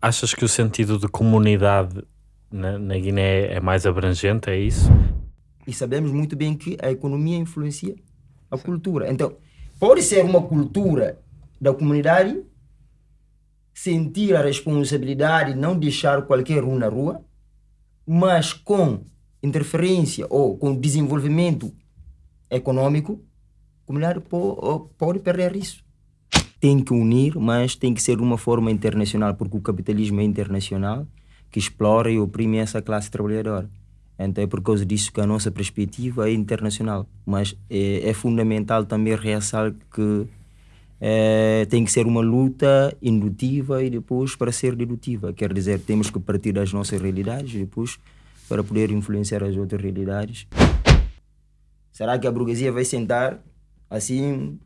Achas que o sentido de comunidade na, na Guiné é mais abrangente, é isso? E sabemos muito bem que a economia influencia a cultura. Então, pode ser uma cultura da comunidade sentir a responsabilidade de não deixar qualquer um na rua, mas com interferência ou com desenvolvimento econômico, a comunidade pode perder isso. Tem que unir, mas tem que ser de uma forma internacional, porque o capitalismo é internacional, que explora e oprime essa classe trabalhadora. Então é por causa disso que a nossa perspectiva é internacional. Mas é, é fundamental também realçar que é, tem que ser uma luta indutiva e depois para ser dedutiva. Quer dizer, temos que partir das nossas realidades e depois para poder influenciar as outras realidades. Será que a burguesia vai sentar assim,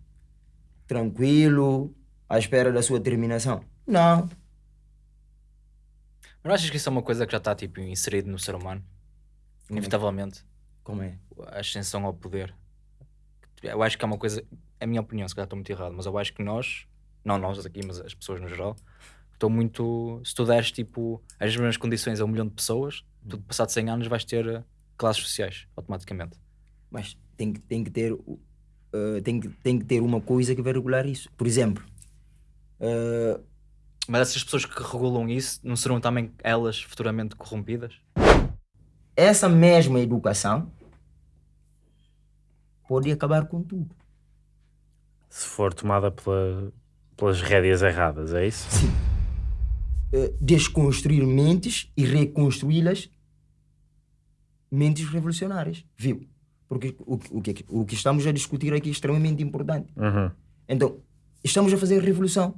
tranquilo, à espera da sua terminação? Não. Mas não achas que isso é uma coisa que já está tipo, inserido no ser humano? Inevitavelmente. Como é? A ascensão ao poder. Eu acho que é uma coisa, é a minha opinião, se calhar estou muito errado, mas eu acho que nós, não nós aqui, mas as pessoas no geral, estou muito. Se tu deres tipo as mesmas condições a um milhão de pessoas, tu passado 100 anos vais ter eh, classes sociais, automaticamente. Mas tem que, tem que ter. Uh, tem, que, tem que ter uma coisa que vai regular isso. Por exemplo, uh, Mas essas pessoas que regulam isso não serão também elas futuramente corrompidas? essa mesma educação pode acabar com tudo. Se for tomada pela, pelas rédeas erradas, é isso? Sim. Uh, desconstruir mentes e reconstruí-las mentes revolucionárias, viu? Porque o, o, que, o que estamos a discutir aqui é extremamente importante. Uhum. Então, estamos a fazer revolução.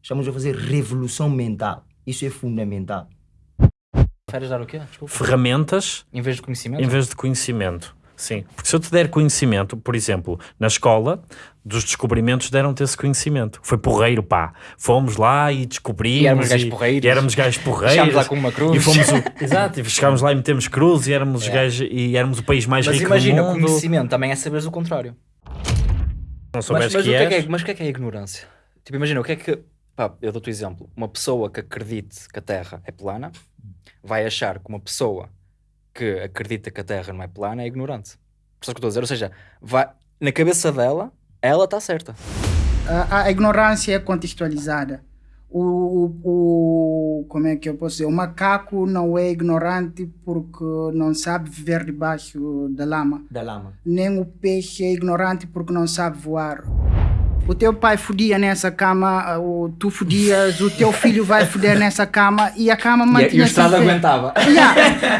Estamos a fazer revolução mental. Isso é fundamental. Preferes dar o quê? Desculpa. Ferramentas Em vez de conhecimento? em vez de conhecimento. Sim, porque se eu te der conhecimento, por exemplo, na escola, dos descobrimentos deram-te esse conhecimento. Foi porreiro, pá. Fomos lá e descobrimos. E éramos gajos porreiros. E éramos gajos porreiros. Chegámos lá com uma cruz. E fomos o, exato, e chegámos lá e metemos cruz e éramos, os É. gajos, e éramos o país mais Mas rico imagina, do o mundo. conhecimento também é saberes o contrário. Não Mas, souberes mas, que o que é que é, mas o que é que é a ignorância? Tipo, imagina, o que é que. Pá, eu dou-te o exemplo. Uma pessoa que acredite que a Terra é plana vai achar que uma pessoa que acredita que a Terra não é plana é ignorante. Percebes o que eu estou a dizer? Ou seja, vai, na cabeça dela, ela está certa. a, a ignorância é contextualizada. O, o, o- como é que eu posso dizer? O macaco não é ignorante porque não sabe viver debaixo da lama. Da lama. Nem o peixe é ignorante porque não sabe voar. O teu pai fodia nessa cama, o, tu fodias, o teu filho vai foder nessa cama e a cama mantinha-se em pé. aguentava. Yeah.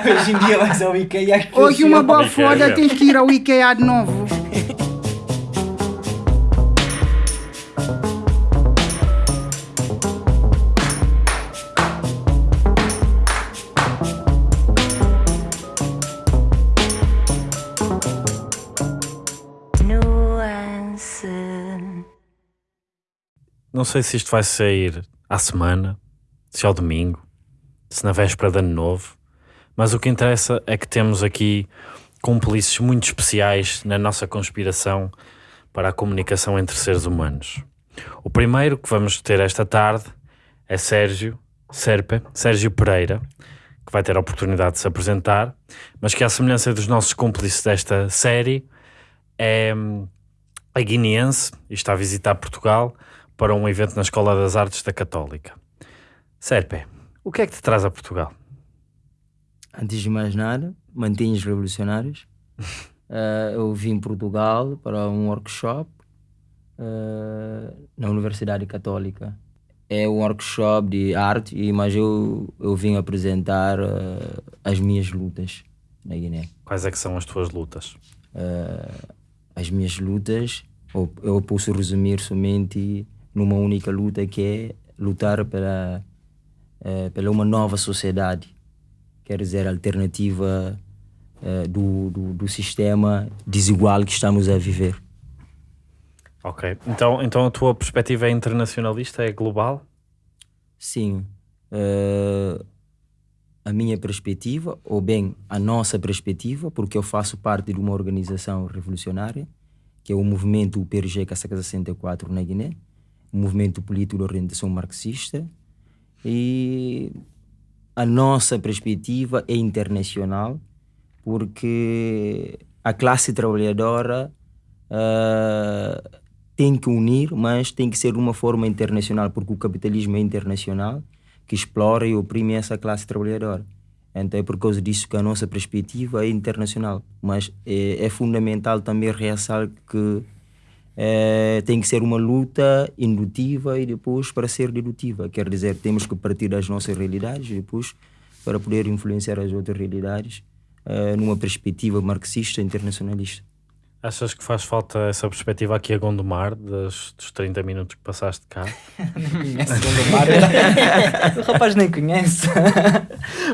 Hoje em dia vais ao IKEA. Hoje uma boa Ikea, foda yeah. tens que ir ao IKEA de novo. Não sei se isto vai sair à semana, se ao domingo, se na véspera de ano novo, mas o que interessa é que temos aqui cúmplices muito especiais na nossa conspiração para a comunicação entre seres humanos. O primeiro que vamos ter esta tarde é Sérgio Serpe, Sérgio Pereira, que vai ter a oportunidade de se apresentar, mas que à semelhança dos nossos cúmplices desta série, é hum, é guineense e está a visitar Portugal para um evento na Escola das Artes da Católica. Serpe, o que é que te traz a Portugal? Antes de mais nada, mantenha os revolucionários. Eh, eu vim Portugal para um workshop eh, na Universidade Católica. É um workshop de arte, mas eu, eu vim apresentar eh, as minhas lutas na Guiné. Quais é que são as tuas lutas? As minhas lutas, ou eu posso resumir somente numa única luta que é lutar pela, eh, pela uma nova sociedade, quer dizer, alternativa eh, do, do, do sistema desigual que estamos a viver. Ok, então, então a tua perspectiva é internacionalista, é global? Sim, eh, a minha perspectiva, ou bem a nossa perspectiva, porque eu faço parte de uma organização revolucionária, que é o movimento UPRG Casaca 64 na Guiné, movimento político de orientação marxista, e a nossa perspectiva é internacional, porque a classe trabalhadora uh, tem que unir, mas tem que ser de uma forma internacional, porque o capitalismo é internacional, que explora e oprime essa classe trabalhadora. Então é por causa disso que a nossa perspectiva é internacional, mas é, é fundamental também realçar que é, tem que ser uma luta indutiva e depois para ser dedutiva. Quer dizer, temos que partir das nossas realidades e depois para poder influenciar as outras realidades é, numa perspectiva marxista internacionalista. Achas que faz falta essa perspectiva aqui a Gondomar, dos, dos 30 minutos que passaste cá? Gondomar. o rapaz nem conhece.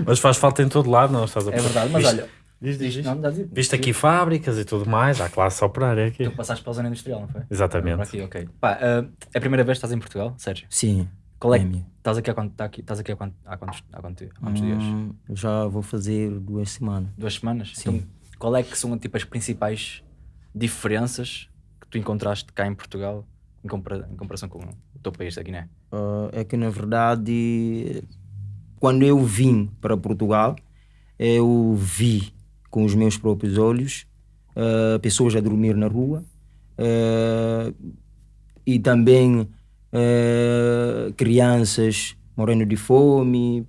mas faz falta em todo lado, não estás a É verdade, mas Viste- olha, Diz, diz, diz. não, dá dizer. Viste aqui fábricas e tudo mais, há classe operária aqui. Tu passaste para a zona industrial, não foi? Exatamente. aqui, ok. Pá, ah, é a primeira vez que estás em Portugal, Sérgio? Sim. Qual é é minha. estás aqui há quanto, tá aqui, estás aqui há quanto, há quantos, há quantos, há quantos dias? Hum, já vou fazer duas semanas. Duas semanas? Sim. Então, qual é que são tipo, as principais diferenças que tu encontraste cá em Portugal em, compara- em comparação com o teu país da Guiné? Ah, é que na verdade, quando eu vim para Portugal, eu vi com os meus próprios olhos ah, pessoas a dormir na rua ah, e também ah, crianças morrendo de fome,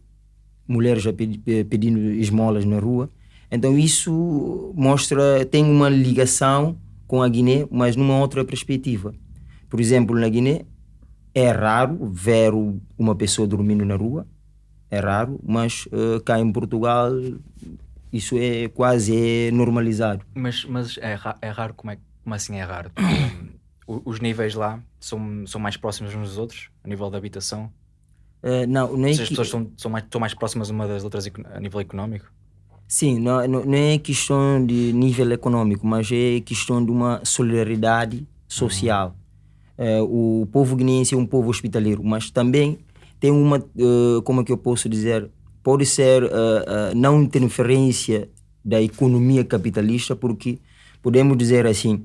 mulheres a pedi- pedindo esmolas na rua. Então isso mostra, tem uma ligação com a Guiné, mas numa outra perspectiva. Por exemplo, na Guiné é raro ver uma pessoa dormindo na rua, é raro, mas eh, cá em Portugal isso é quase é normalizado. Mas, mas é, ra- é raro, como, é, como assim é raro? Os níveis lá são, são mais próximos uns dos outros, a nível da habitação? Eh, não, não é as que- pessoas são, são, mais, estão mais próximas uma das outras a nível económico? Sim, não, não não é questão de nível econômico, mas é questão de uma solidariedade social. Eh, o povo guineense é um povo hospitaleiro, mas também tem uma, eh, como é que eu posso dizer, pode ser eh, eh, não interferência da economia capitalista, porque podemos dizer assim,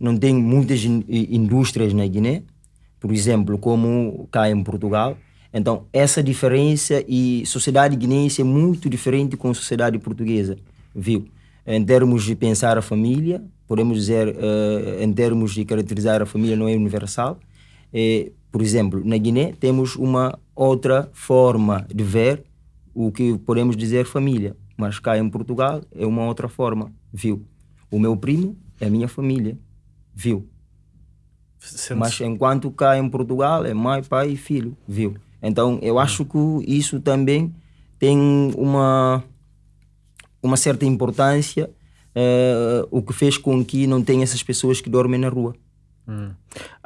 não tem muitas in- indústrias na Guiné, por exemplo, como cá em Portugal. Então, essa diferença e sociedade guineense é muito diferente com a sociedade portuguesa, viu? Em termos de pensar a família, podemos dizer, eh, em termos de caracterizar a família, não é universal. Eh, por exemplo, na Guiné temos uma outra forma de ver o que podemos dizer família, mas cá em Portugal é uma outra forma, viu? O meu primo é a minha família, viu? Sente-se- Mas enquanto cá em Portugal é mãe, pai e filho, viu? Então eu acho que isso também tem uma, uma certa importância, eh, o que fez com que não tenha essas pessoas que dormem na rua.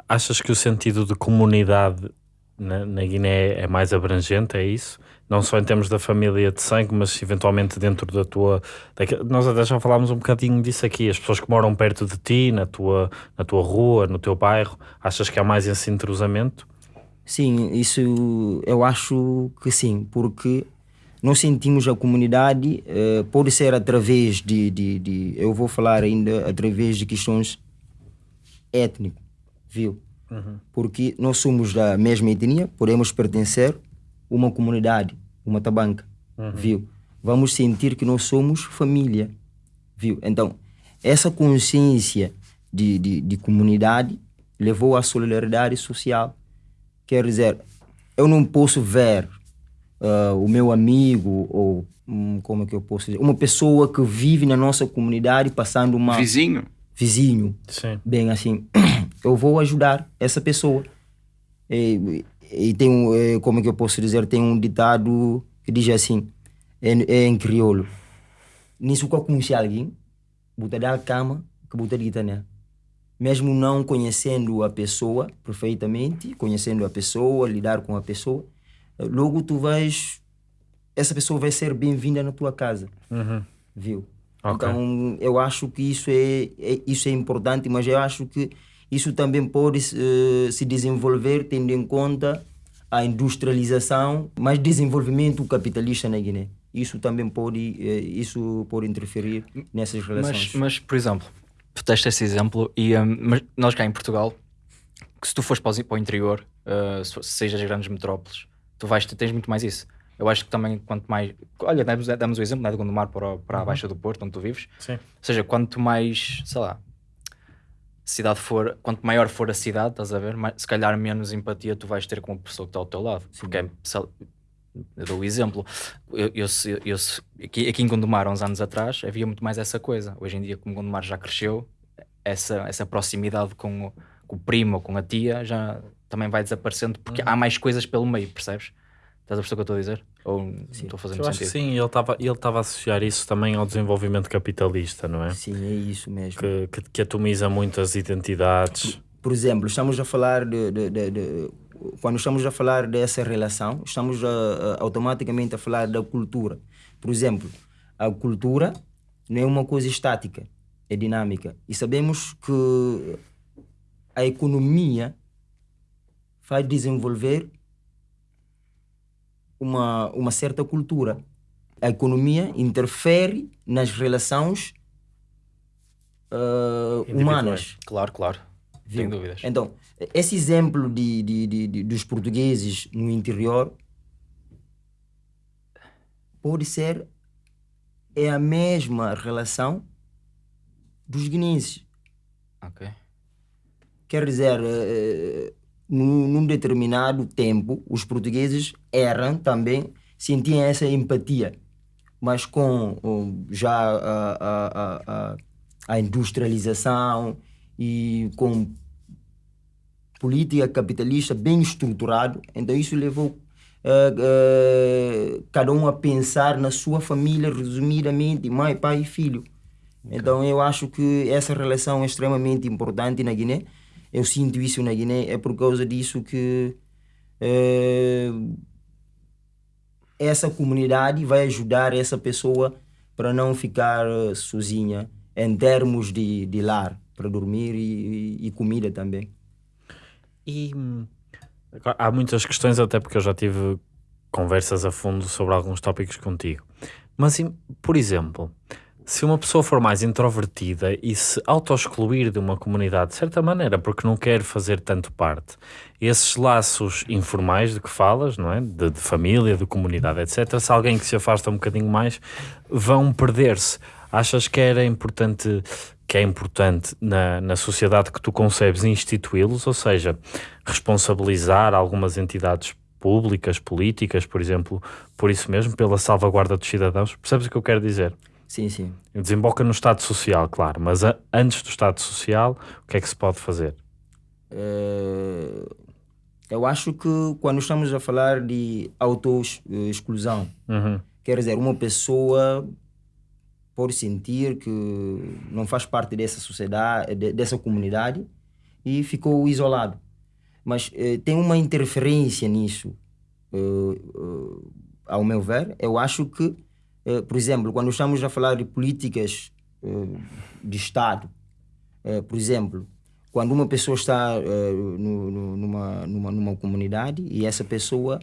Achas que o sentido de comunidade na, na Guiné é mais abrangente? É isso? Não só em termos da família de sangue, mas eventualmente dentro da tua. nós até já falámos um bocadinho disso aqui. As pessoas que moram perto de ti, na tua, na tua rua, no teu bairro, achas que há mais esse entrosamento? Sim, isso eu acho que sim, porque nós sentimos a comunidade, eh, pode ser através de, de, de, eu vou falar ainda através de questões étnicas, viu? Porque nós somos da mesma etnia, podemos pertencer uma comunidade, uma tabanca, viu? Vamos sentir que nós somos família, viu? Então, essa consciência de, de, de comunidade levou à solidariedade social. Quer dizer, eu não posso ver ah, o meu amigo ou hum, como é que eu posso dizer, uma pessoa que vive na nossa comunidade passando uma Vizinho. vizinho Sim. bem assim, eu vou ajudar essa pessoa. E, e tem um, eh, como é que eu posso dizer, tem um ditado que diz assim, é, é em crioulo. Nisso que eu conheci alguém, botar da cama, que botar de né? Mesmo não conhecendo a pessoa perfeitamente, conhecendo a pessoa, lidar com a pessoa, logo tu vais, essa pessoa vai ser bem-vinda na tua casa, Uhum. viu? Ok. Então, eu acho que isso é, é- isso é importante, mas eu acho que isso também pode eh, se desenvolver tendo em conta a industrialização, mas desenvolvimento capitalista na Guiné. Isso também pode, eh, isso pode interferir nessas relações. Mas, mas, por exemplo, tu deste esse exemplo e hum, mas nós cá em Portugal, que se tu fores para, os- para o interior, uh, se, se sejas grandes metrópoles, tu vais, tu tens muito mais isso. Eu acho que também quanto mais. Olha, damos, damos o exemplo né, de Gondomar para, o- para a Baixa do Porto, onde tu vives. Sim. Ou seja, quanto mais, sei lá, cidade for, quanto maior for a cidade, estás a ver, se calhar menos empatia tu vais ter com a pessoa que está ao teu lado. Porque é, eu dou o exemplo. Eu, eu, eu aqui, aqui em Gondomar, uns anos atrás, havia muito mais essa coisa. Hoje em dia, como Gondomar já cresceu, essa, essa proximidade com o, com o primo ou com a tia já também vai desaparecendo porque há mais coisas pelo meio, percebes? Estás a perceber o que eu estou a dizer? Ou não estou fazendo Eu acho que sentido? sim, ele estava ele a associar isso também ao desenvolvimento capitalista, não é? Sim, é isso mesmo. Que, que, que atomiza muitas identidades. Por exemplo, estamos a falar de, de- de- de- quando estamos a falar dessa relação, estamos a- a- automaticamente a falar da cultura. Por exemplo, a cultura não é uma coisa estática, é dinâmica. E sabemos que a economia faz desenvolver uma, uma certa cultura. A economia interfere nas relações Individuais. humanas. Claro, claro. Sem Viu? dúvidas. Então, esse exemplo de, de, de- de- dos portugueses no interior pode ser é a mesma relação dos guineenses. Ok. Quer dizer, eh, num, num determinado tempo, os portugueses eram também, sentiam essa empatia. Mas com já a, a, a, a, industrialização e com política capitalista bem estruturado, então isso levou eh, eh, cada um a pensar na sua família, resumidamente, mãe, pai e filho. Então eu acho que essa relação é extremamente importante na Guiné. Eu sinto isso na Guiné, é por causa disso que eh, essa comunidade vai ajudar essa pessoa para não ficar eh, sozinha em termos de, de lar, para dormir e, e- e comida também. E hum, há muitas questões, até porque eu já tive conversas a fundo sobre alguns tópicos contigo. Mas, por exemplo, se uma pessoa for mais introvertida e se auto-excluir de uma comunidade de certa maneira, porque não quer fazer tanto parte, esses laços informais de que falas, não é? De, de família, de comunidade, etc., se alguém que se afasta um bocadinho mais, vão perder-se. Achas que era importante, que é importante na, na sociedade que tu concebes instituí-los, ou seja, responsabilizar algumas entidades públicas, políticas, por exemplo, por isso mesmo, pela salvaguarda dos cidadãos? Percebes o que eu quero dizer? Sim, sim. Desemboca no Estado Social, claro, mas a- antes do Estado Social, o que é que se pode fazer? Eh, eu acho que quando estamos a falar de auto-exclusão, Uhum. quer dizer, uma pessoa pode sentir que não faz parte dessa sociedade, de- dessa comunidade e ficou isolado. Mas eh, tem uma interferência nisso, eh, eh, ao meu ver. Eu acho que, por exemplo, quando estamos a falar de políticas eh, de Estado, eh, por exemplo, quando uma pessoa está eh, numa, numa, numa comunidade e essa pessoa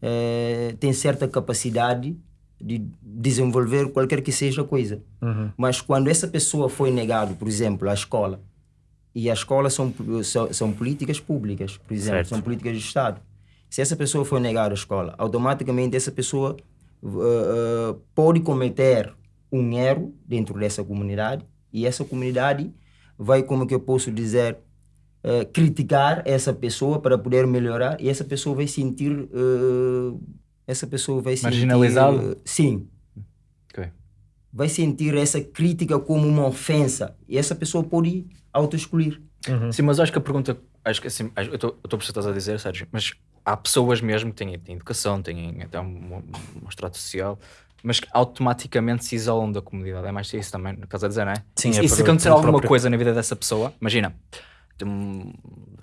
eh, tem certa capacidade de desenvolver qualquer que seja a coisa. Uhum. Mas quando essa pessoa foi negado, por exemplo, à escola, e as escolas são, são, são políticas públicas, por exemplo, Certo. são políticas de Estado. Se essa pessoa foi negada à escola, automaticamente essa pessoa uh, pode cometer um erro dentro dessa comunidade e essa comunidade vai, como que eu posso dizer, uh, criticar essa pessoa para poder melhorar e essa pessoa vai sentir uh, essa pessoa vai sentir Marginalizado? sim Ok. vai sentir essa crítica como uma ofensa e essa pessoa pode auto-excluir. Sim, mas acho que a pergunta. Acho que assim, eu estou a perceber estás a dizer, Sérgio, mas há pessoas mesmo que têm, têm educação, têm até um, um extrato social, mas que automaticamente se isolam da comunidade. É mais isso também, no caso a dizer, não é? Sim, e, é e se acontecer alguma próprio- coisa na vida dessa pessoa, imagina, um-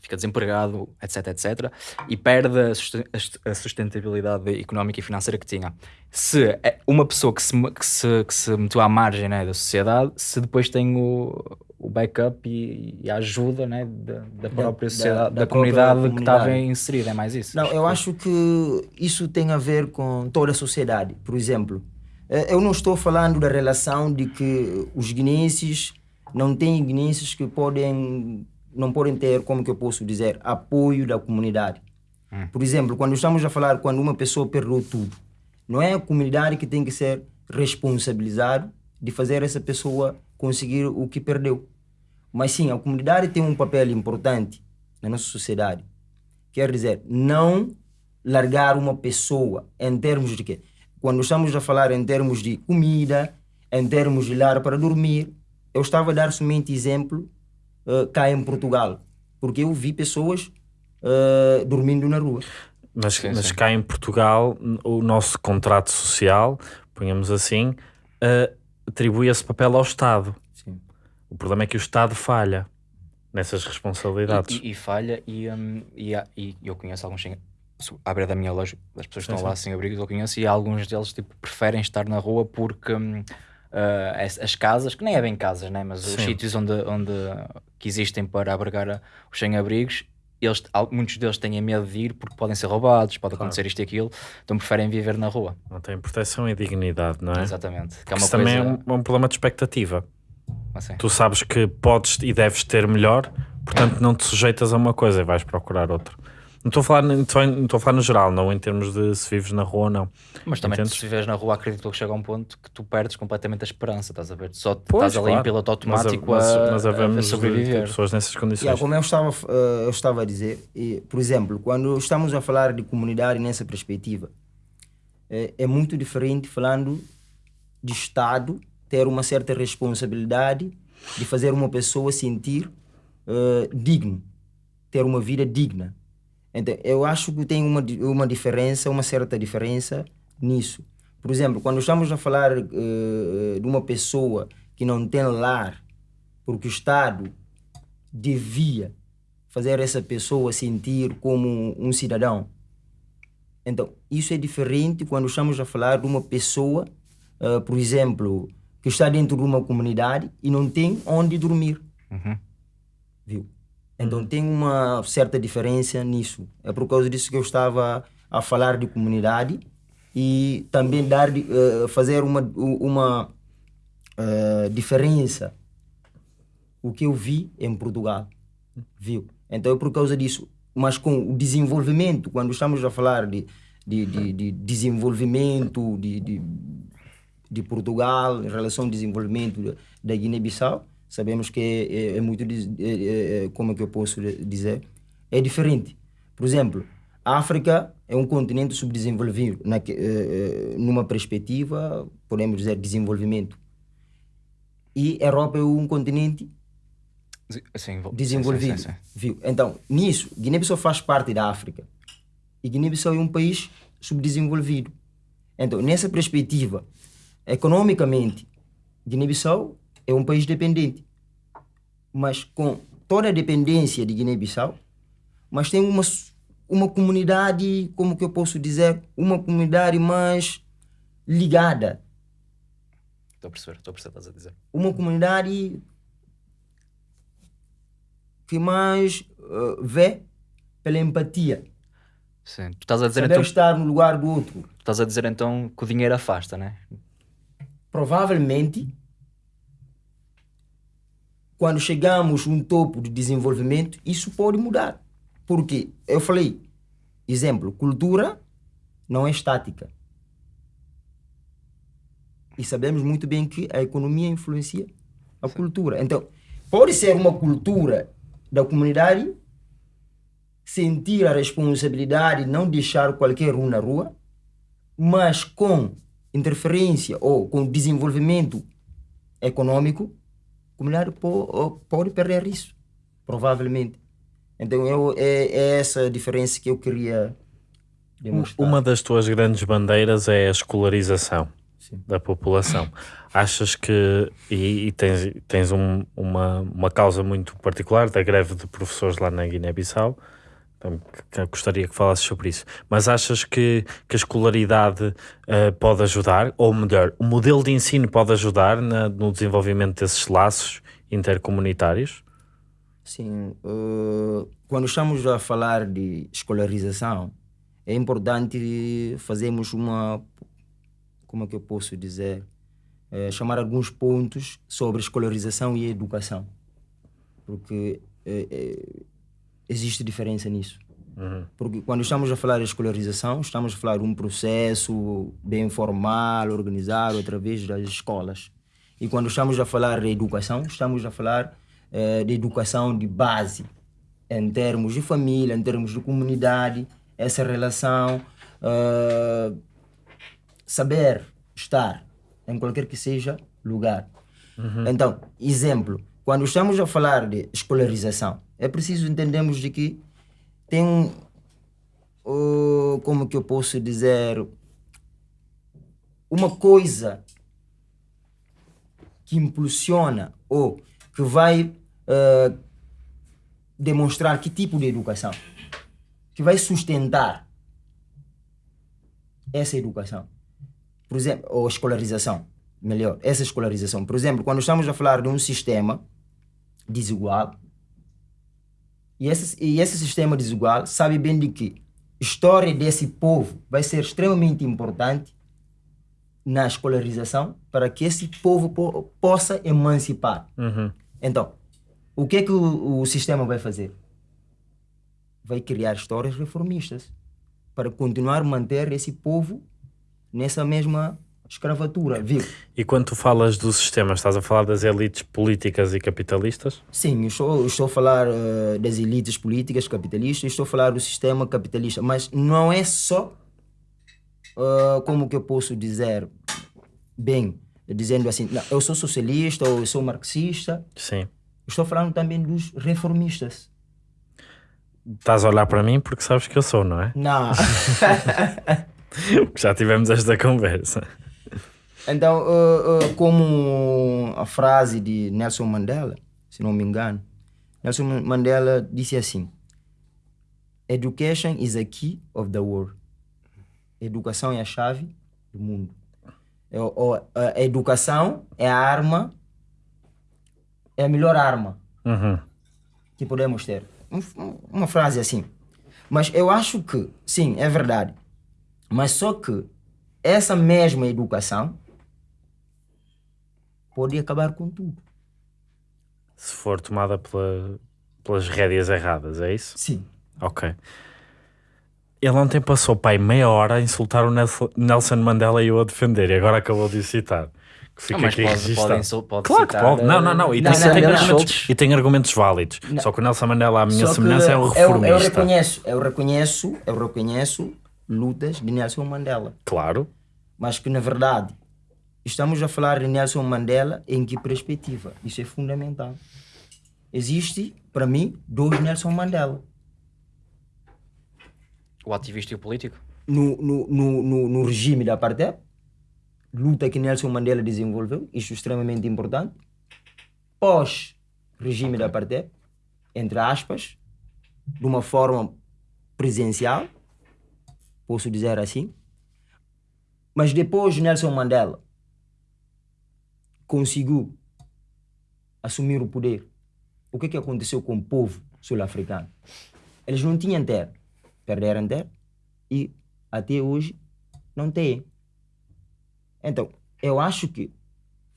fica desempregado, etc, etc, e perde a sustentabilidade económica e financeira que tinha. Se é uma pessoa que se, que se, que se meteu à margem né, da sociedade, se depois tem o, o backup e, e a ajuda né, da, da própria da- sociedade, da, da própria comunidade, que estava comunidade. inserida, é mais isso. Não, eu acho que isso tem a ver com toda a sociedade. Por exemplo, eh, eu não estou falando da relação de que os guineenses não têm guineenses que podem não podem ter, como que eu posso dizer, apoio da comunidade. Por exemplo, quando estamos a falar quando uma pessoa perdeu tudo, Não é a comunidade que tem que ser responsabilizado de fazer essa pessoa conseguir o que perdeu. Mas sim, a comunidade tem um papel importante na nossa sociedade. Quer dizer, não largar uma pessoa em termos de quê? Quando estamos a falar em termos de comida, em termos de lar para dormir, eu estava a dar somente exemplo uh, cá em Portugal, porque eu vi pessoas uh, dormindo na rua. Mas, Sim, mas sim. cá em Portugal, o nosso contrato social, ponhamos assim, uh, atribui esse papel ao Estado. Sim. O problema é que o Estado falha nessas responsabilidades. E, e- e falha, e, hum, e, há- e eu conheço alguns sem, à beira da minha loja, das pessoas que Sim, estão lá sem abrigos, eu conheço, e alguns deles tipo, preferem estar na rua porque ah, as, as casas, que nem é bem casas, né? mas os Sim. sítios onde, onde que existem para abrigar os sem-abrigos, eles, muitos deles têm medo de ir porque podem ser roubados, pode acontecer isto e aquilo, então preferem viver na rua. Não tem proteção e dignidade, não é? Exatamente. Que é Isso uma também coisa. é um, é um problema de expectativa. Assim. Tu sabes que podes e deves ter melhor, portanto não te sujeitas a uma coisa e vais procurar outra. Não estou a falar, não estou a falar no geral, não em termos de se vives na rua ou não. Mas também Entendes? se viveres na rua, acredito que chega a um ponto que tu perdes completamente a esperança, estás a ver? Só Pois, estás ali em claro. piloto automático mas, a, mas a- a havemos de sobreviver. pessoas nessas condições. Yeah, como eu estava, eh, eu estava a dizer, e, por exemplo, quando estamos a falar de comunidade nessa perspectiva, é, é muito diferente falando de Estado ter uma certa responsabilidade de fazer uma pessoa sentir eh, digno, ter uma vida digna. Então, eu acho que tem uma, uma diferença, uma certa diferença nisso. Por exemplo, quando estamos a falar eh, de uma pessoa que não tem lar, porque o Estado devia fazer essa pessoa sentir como um cidadão. Então, isso é diferente quando estamos a falar de uma pessoa, eh, por exemplo, que está dentro de uma comunidade e não tem onde dormir. Uhum. Viu? Então tem uma certa diferença nisso. É por causa disso que eu estava a falar de comunidade e também dar, eh, fazer uma, uma eh, diferença o que eu vi em Portugal. Viu? Então é por causa disso. Mas com o desenvolvimento, quando estamos a falar de, de, de, de desenvolvimento de, de, de Portugal em relação ao desenvolvimento da Guiné-Bissau, sabemos que é, é- é muito, é- é- é- como é que eu posso dizer, é diferente. Por exemplo, a África é um continente subdesenvolvido, na, numa perspectiva, podemos dizer, desenvolvimento. E a Europa é um continente Sim, desenvolvido. sim, sim. Viu? Então, nisso, Guiné-Bissau faz parte da África. E Guiné-Bissau é um país subdesenvolvido. Então, nessa perspectiva, economicamente, Guiné-Bissau é um país dependente. Mas com toda a dependência de Guiné-Bissau, mas tem uma, uma comunidade, como que eu posso dizer, uma comunidade mais ligada. Estou a perceber, estou a perceber o que estás a dizer. Uma comunidade que mais eh, vê pela empatia. Sim. Tu estás a dizer Saber então, estar no lugar do outro. tu estás a dizer então que o dinheiro afasta, né? Provavelmente, quando chegamos a um topo de desenvolvimento, isso pode mudar. Porque eu falei, exemplo, cultura não é estática. E sabemos muito bem que a economia influencia a cultura. Então, pode ser uma cultura da comunidade sentir a responsabilidade de não deixar qualquer um na rua, mas com interferência ou com desenvolvimento econômico, a comunidade po- pode perder isso, provavelmente. Então eu, é, é essa a diferença que eu queria demonstrar. Uma das tuas grandes bandeiras é a escolarização Sim. da população. Achas que, e, e tens, tens um- uma, uma causa muito particular da greve de professores lá na Guiné-Bissau, gostaria que falasses sobre isso, mas achas que, que a escolaridade eh, pode ajudar, ou melhor, o modelo de ensino pode ajudar na- no desenvolvimento desses laços intercomunitários? Sim, eh, quando estamos a falar de escolarização, é importante fazermos uma, como é que eu posso dizer, Eh, chamar alguns pontos sobre escolarização e educação, porque existe diferença nisso. Porque quando estamos a falar de escolarização, estamos a falar de um processo bem formal, organizado através das escolas. E quando estamos a falar de educação, estamos a falar eh, de educação de base, em termos de família, em termos de comunidade, essa relação, eh, saber estar em qualquer que seja lugar. Então, exemplo, quando estamos a falar de escolarização, é preciso entendermos de que tem um, uh, como que eu posso dizer, uma coisa que impulsiona ou que vai uh, demonstrar que tipo de educação, que vai sustentar essa educação. Por exemplo, ou escolarização, melhor, essa escolarização. Por exemplo, quando estamos a falar de um sistema desigual, e esse, e esse sistema desigual sabe bem de que a história desse povo vai ser extremamente importante na escolarização para que esse povo po possa emancipar. Então, o que é que o, o sistema vai fazer? Vai criar histórias reformistas para continuar a manter esse povo nessa mesma escravatura, viu? E quando tu falas do sistema, estás a falar das elites políticas e capitalistas? Sim, estou, estou a falar uh, das elites políticas capitalistas, estou a falar do sistema capitalista, mas não é só, uh, como que eu posso dizer, bem, dizendo assim, não, eu sou socialista ou eu sou marxista, Sim. estou falando também dos reformistas. Estás a olhar para mim porque sabes que eu sou, não é? Não. Porque já tivemos esta conversa. Então, uh, uh, como a frase de Nelson Mandela, se não me engano, Nelson Mandela disse assim: Education is a key of the world. Educação é a chave do mundo. É a educação é a arma, é a melhor arma Uhum. que podemos ter. Um- Uma frase assim. Mas eu acho que, sim, é verdade. Mas só que essa mesma educação pode acabar com tudo. Se for tomada pela- pelas rédeas erradas, é isso? Sim. Ok. Ele ontem passou, pai, meia hora a insultar o Nelson- Mandela e eu a defender, e agora acabou de o citar. Que fica mas aqui pode- pode pode claro que citar, pode. Não, não, não. E Não, tem, não, tem não, argumentos, e tem argumentos válidos. Só que o Nelson Mandela, a minha Só que semelhança, é um eu, eu reformista. reconheço, eu reconheço, eu reconheço lutas de Nelson Mandela. Claro. Mas que, na verdade, estamos a falar de Nelson Mandela em que perspectiva? Isso é fundamental. Existe, para mim, dois Nelson Mandela. O ativista e o político. no, no, no, no, no regime da apartheid, luta que Nelson Mandela desenvolveu, isso é extremamente importante. Pós regime da apartheid, entre aspas, de uma forma presencial, posso dizer assim. Mas depois Nelson Mandela conseguiu assumir o poder. O que, que aconteceu com o povo sul-africano? Eles não tinham terra, perderam terra e até hoje não têm. Então, eu acho que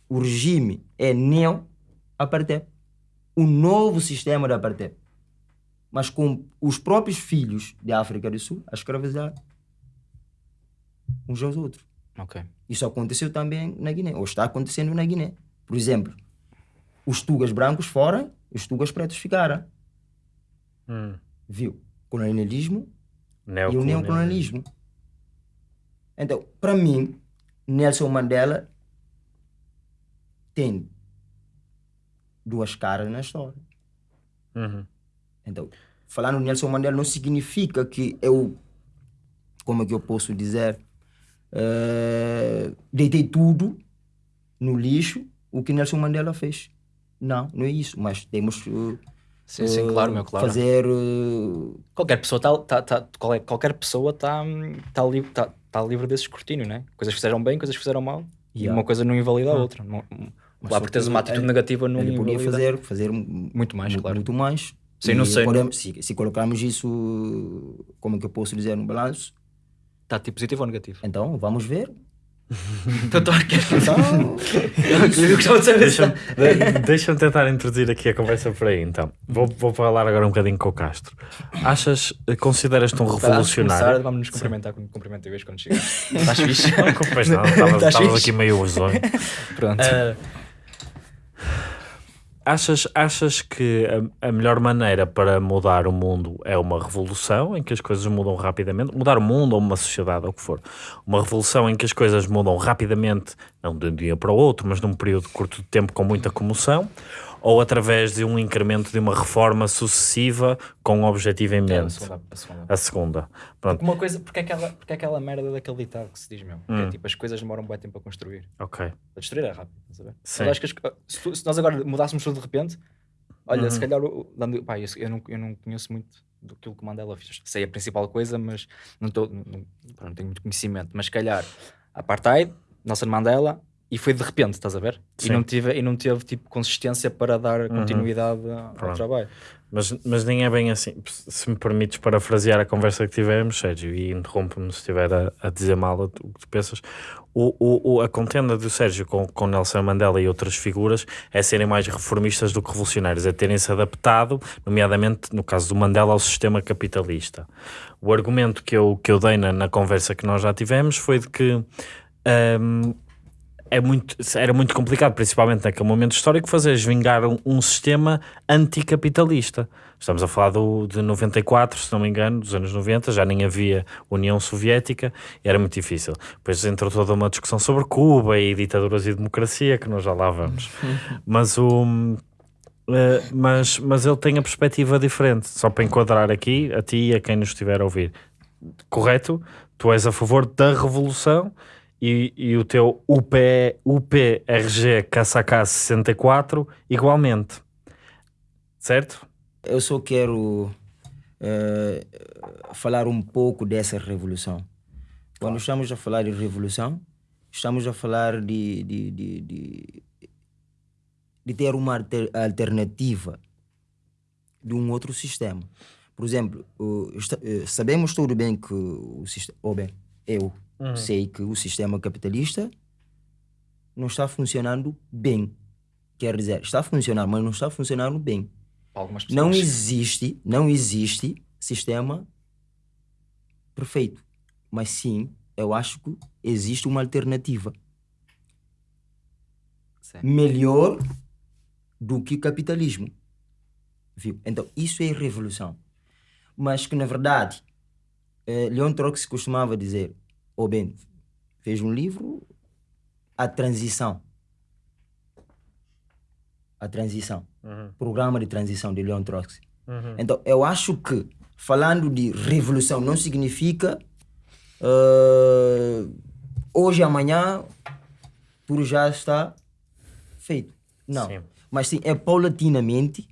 o regime é neo-apartheid, o novo sistema da apartheid, mas com os próprios filhos da África do Sul a escravizar uns aos outros. Ok. Isso aconteceu também na Guiné, ou está acontecendo na Guiné. Por exemplo, os tugas brancos foram, os tugas pretos ficaram. Hum. Viu? Colonialismo e o Neocolonialismo. Então, para mim, Nelson Mandela tem duas caras na história. Uhum. Então, falar no Nelson Mandela não significa que eu, como é que eu posso dizer, eh, deitei tudo no lixo o que Nelson Mandela fez. Não, não é isso, mas temos eh, Sim, sim, claro, meu, claro. fazer eh, Qualquer pessoa está tá, tá, qual é- qualquer pessoa está tá, li, tá, tá livre desse escrutínio, né? Coisas que fizeram bem, coisas que fizeram mal. E Yeah. uma coisa não invalida a outra. Não, Mas lá só por teres que uma atitude ele- negativa não ele podia fazer, fazer Muito mais, claro. Muito mais. Sim, E não sei, podemos- se, se colocarmos isso, como é que eu posso dizer, no balanço, Está tipo positivo ou negativo? então vamos ver Então, estou a Então, Deixa-me de- deixa-me tentar introduzir aqui a conversa por aí, então. Vou, vou falar agora um bocadinho com o Castro. Achas, eh, consideras-te um Antes de começar, revolucionário? Vamos nos cumprimentar com cumprimento vez quando chegar. Estás fixe? Pois não, estavas fixe? aqui meio risonho. Pronto. Eh, achas, achas que a, a melhor maneira para mudar o mundo é uma revolução em que as coisas mudam rapidamente? Mudar o mundo ou uma sociedade, ou o que for. Uma revolução em que as coisas mudam rapidamente, não de um dia para o outro, mas num período curto de tempo com muita comoção, ou através de um incremento de uma reforma sucessiva com um objetivo em É, a mente? segunda. A segunda. A segunda. Pronto, Uma coisa, porque é aquela, porque é aquela merda daquele ditado que se diz mesmo, que é Hum. tipo, as coisas demoram um bom tempo a construir. ok. A destruir é rápido, ver? Sim. Mas acho que as- se, se nós agora mudássemos tudo de repente, olha, se Uhum. calhar, o- dando, pá, eu, eu não, eu não conheço muito do que o Mandela fez. Sei a principal coisa, mas não, tô, não, não- não tenho muito conhecimento. Mas se calhar, Apartheid, Nelson Mandela, e foi de repente, estás a ver? E não, tive, e não teve tipo consistência para dar continuidade ao Pronto. trabalho. Mas, mas nem é bem assim. Se me permites parafrasear a conversa que tivemos, Sérgio, e interrompe-me se estiver a, a dizer mal o que tu pensas. O, o, o- a contenda do Sérgio com, com Nelson Mandela e outras figuras é serem mais reformistas do que revolucionários, é terem-se adaptado, nomeadamente no caso do Mandela, ao sistema capitalista. O argumento que eu, que eu dei na, na conversa que nós já tivemos foi de que. hum, é muito, era muito complicado, principalmente naquele momento histórico, fazer vingar um, um sistema anticapitalista. Estamos a falar do, de 94, se não me engano, dos anos 90, já nem havia União Soviética era muito difícil. Depois entrou toda uma discussão sobre Cuba e ditaduras e democracia, que nós já lá vamos. Mas o. eh, mas, mas ele tem a perspectiva diferente, só para enquadrar aqui, a ti e a quem nos estiver a ouvir. Correto? Tu és a favor da revolução e, e o teu UP, UPRG KSK 64 igualmente. Certo? eu só quero eh, falar um pouco dessa revolução. Quando estamos a falar de revolução, estamos a falar de, de, de, de, de ter uma alter- alternativa de um outro sistema. Por exemplo, o- esta- eh, sabemos tudo bem que o sistema. Ou bem, eu sei que o sistema capitalista não está funcionando bem. Quer dizer, está funcionando, mas não está funcionando bem. Não existe, não existe sistema perfeito. Mas sim, eu acho que existe uma alternativa Sim. melhor do que capitalismo. Viu? Então, isso é revolução. Mas que, na verdade, eh, Leon Trotsky costumava dizer, ou bem, fez um livro, A Transição. A Transição. Programa de transição de Leon Trotsky. Então, eu acho que falando de revolução não significa eh, hoje, amanhã, tudo já está feito. Não. Sim. Mas sim, é paulatinamente,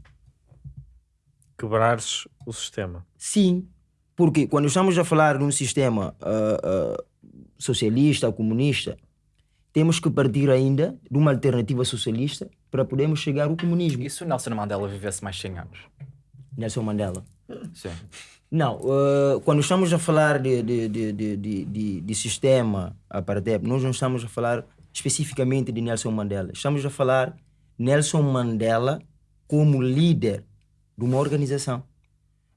Quebrares o sistema. sim. Porque quando estamos a falar de um sistema ah, socialista ou comunista, temos que partir ainda de uma alternativa socialista para podermos chegar ao comunismo. E se o Nelson Mandela vivesse mais 100 anos? Nelson Mandela. Sim. Não, eh, quando estamos a falar de, de, de, de, de, de, de sistema apartheid, nós não estamos a falar especificamente de Nelson Mandela. Estamos a falar Nelson Mandela como líder de uma organização.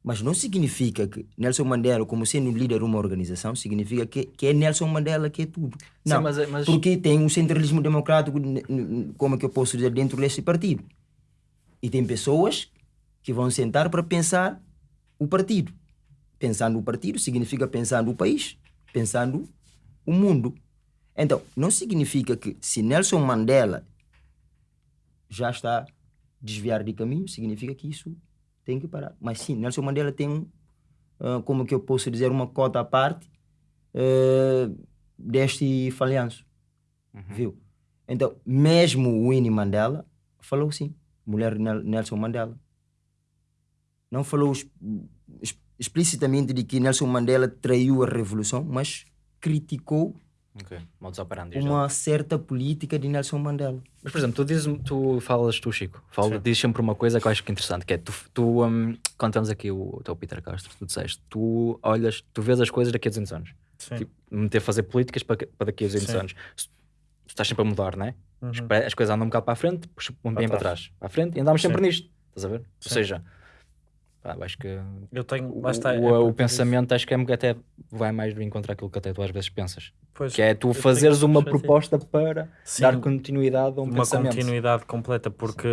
Mas não significa que Nelson Mandela, como sendo líder de uma organização, significa que, que é Nelson Mandela que é tudo. Não, mas- é- mas- porque tem um centralismo democrático, como é que eu posso dizer, dentro desse partido. E tem pessoas que vão sentar para pensar o partido. Pensando o partido significa pensando o país, pensando o mundo. Então, não significa que se Nelson Mandela já está desviar de caminho, significa que isso tem que parar. Mas sim, Nelson Mandela tem, ah, como que eu posso dizer, uma cota à parte eh, deste falhanço. Viu? Então, mesmo o Winnie Mandela falou sim, mulher Nelson Mandela. Não falou explicitamente de que Nelson Mandela traiu a revolução, mas criticou Ok. Modus operandi. já. uma certa política de Nelson Mandela. Mas, por exemplo, tu, dizes, tu falas, tu, Chico, fala, dizes sempre uma coisa que eu acho que é interessante, que é tu, tu um, contamos aqui o, o teu Peter Castro, tu disseste, tu olhas, tu vês as coisas daqui a 200 anos. Sim. Tipo, me meter a fazer políticas para, para daqui a 200 Sim. anos. Tu estás sempre a mudar, não é? Uhum. As, coisas andam um bocado para a frente, um bem para trás. Para a frente e andamos sempre Sim. nisto. Estás a ver? Ou Sim. seja, pá, acho que Eu tenho, o, lá está, é o- pensamento acho que é, até vai mais do encontro àquilo que até tu às vezes pensas. Pois, Que é tu fazeres uma proposta para Sim, dar continuidade a um uma pensamento. continuidade completa, porque,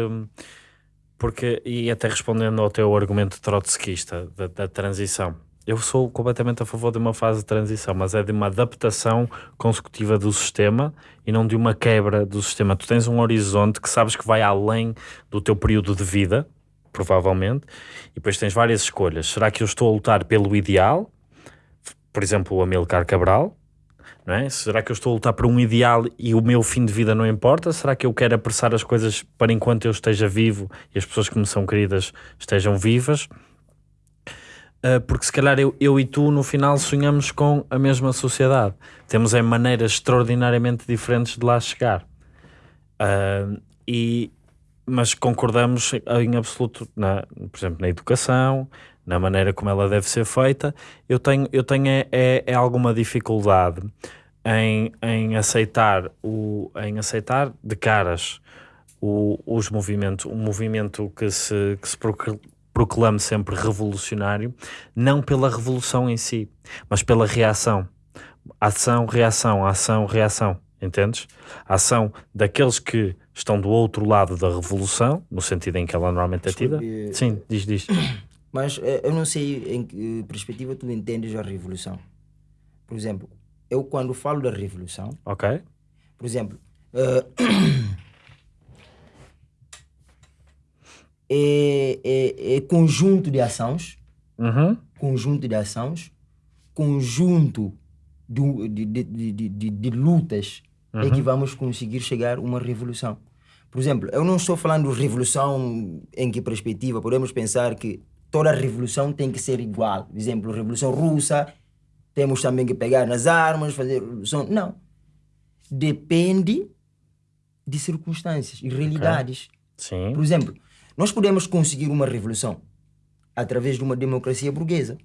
porque, e até respondendo ao teu argumento trotskista da, da transição, eu sou completamente a favor de uma fase de transição, mas é de uma adaptação consecutiva do sistema e não de uma quebra do sistema. Tu tens um horizonte que sabes que vai além do teu período de vida, provavelmente, e depois tens várias escolhas. Será que eu estou a lutar pelo ideal? Por exemplo, o Amilcar Cabral, é? Será que eu estou a lutar por um ideal e o meu fim de vida não importa? Será que eu quero apressar as coisas para enquanto eu esteja vivo e as pessoas que me são queridas estejam vivas? Ah, porque se calhar eu, eu e tu no final sonhamos com a mesma sociedade. Temos é maneiras extraordinariamente diferentes de lá chegar. Ah, e, mas concordamos em absoluto, na, por exemplo, na educação, na maneira como ela deve ser feita. Eu tenho, eu tenho é, é, é alguma dificuldade em, em, aceitar o, em aceitar de caras o, os movimentos, um movimento que se, que se procl- proclame sempre revolucionário, não pela revolução em si, mas pela reação. Ação, reação, ação, reação. Entendes? Ação daqueles que estão do outro lado da revolução, no sentido em que ela normalmente é tida. Desculpe, Sim, diz, diz. Mas eh, eu não sei em que perspectiva tu entendes a revolução. Por exemplo, eu quando falo da revolução, Ok? por exemplo, eh, é, é, é conjunto de ações, Uhum. conjunto de ações, conjunto de, de, de, de, de, de lutas é que vamos conseguir chegar a uma revolução. Por exemplo, eu não estou falando de revolução em que perspectiva podemos pensar que toda revolução tem que ser igual. Por exemplo, revolução russa, temos também que pegar nas armas, fazer revolução. Não. Depende de circunstâncias e realidades. Sim. Por exemplo, nós podemos conseguir uma revolução através de uma democracia burguesa.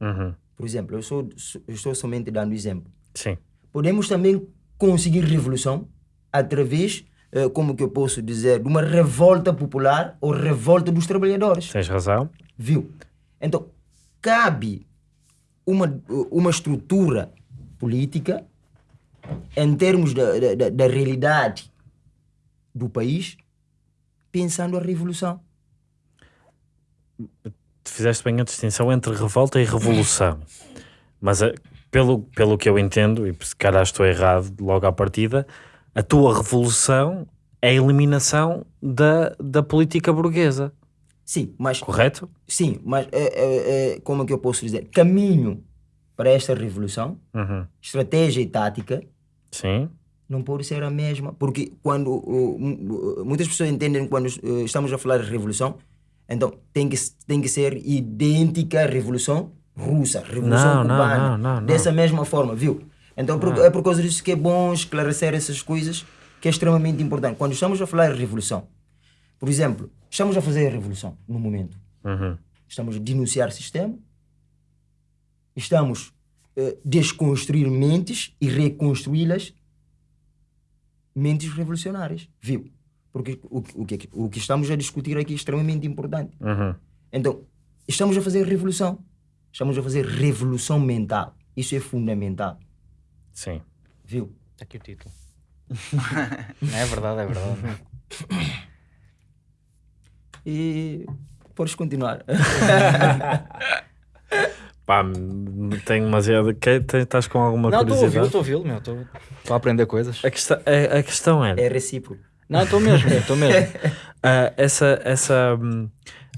Uhum. Por exemplo, eu, sou, eu estou somente dando exemplo. Sim. Podemos também conseguir revolução através, eh, como que eu posso dizer, de uma revolta popular ou revolta dos trabalhadores. Tens razão. Viu? Então, cabe uma, uma estrutura política em termos da, da- da, da realidade do país, pensando a revolução. Tu fizeste bem a distinção entre revolta e revolução. Mas eh, pelo, pelo que eu entendo, e se calhar estou errado logo à partida, a tua revolução é a eliminação da, da política burguesa. Sim, mas Correto? Sim, mas é, é, é, como é que eu posso dizer? Caminho para esta revolução, Uhum. estratégia e tática, Sim. não pode ser a mesma. Porque quando uh, mu- muitas pessoas entendem quando uh, estamos a falar de revolução, então tem que, tem que ser idêntica à revolução russa, revolução Não, cubana. não, não. Dessa mesma forma, viu? Então é por causa disso que é bom esclarecer essas coisas, que é extremamente importante. Quando estamos a falar de revolução, por exemplo, estamos a fazer a revolução no momento. Uhum. Estamos a denunciar o sistema, estamos a desconstruir mentes e reconstruí-las, mentes revolucionárias, viu? Porque o, que- o, que, o que estamos a discutir aqui é extremamente importante. Uhum. Então, estamos a fazer revolução, estamos a fazer revolução mental. Isso é fundamental, Sim. viu? Está aqui o título. Não é verdade, é verdade. E podes continuar. Pá, tenho demasiado. Estás com alguma Não, estou a ouvi-lo, curiosidade? estou a ouvi-lo, meu. Estou a aprender coisas. A questão, a, a questão é, É recíproco. Não, estou mesmo, estou mesmo. ah, essa, essa hum,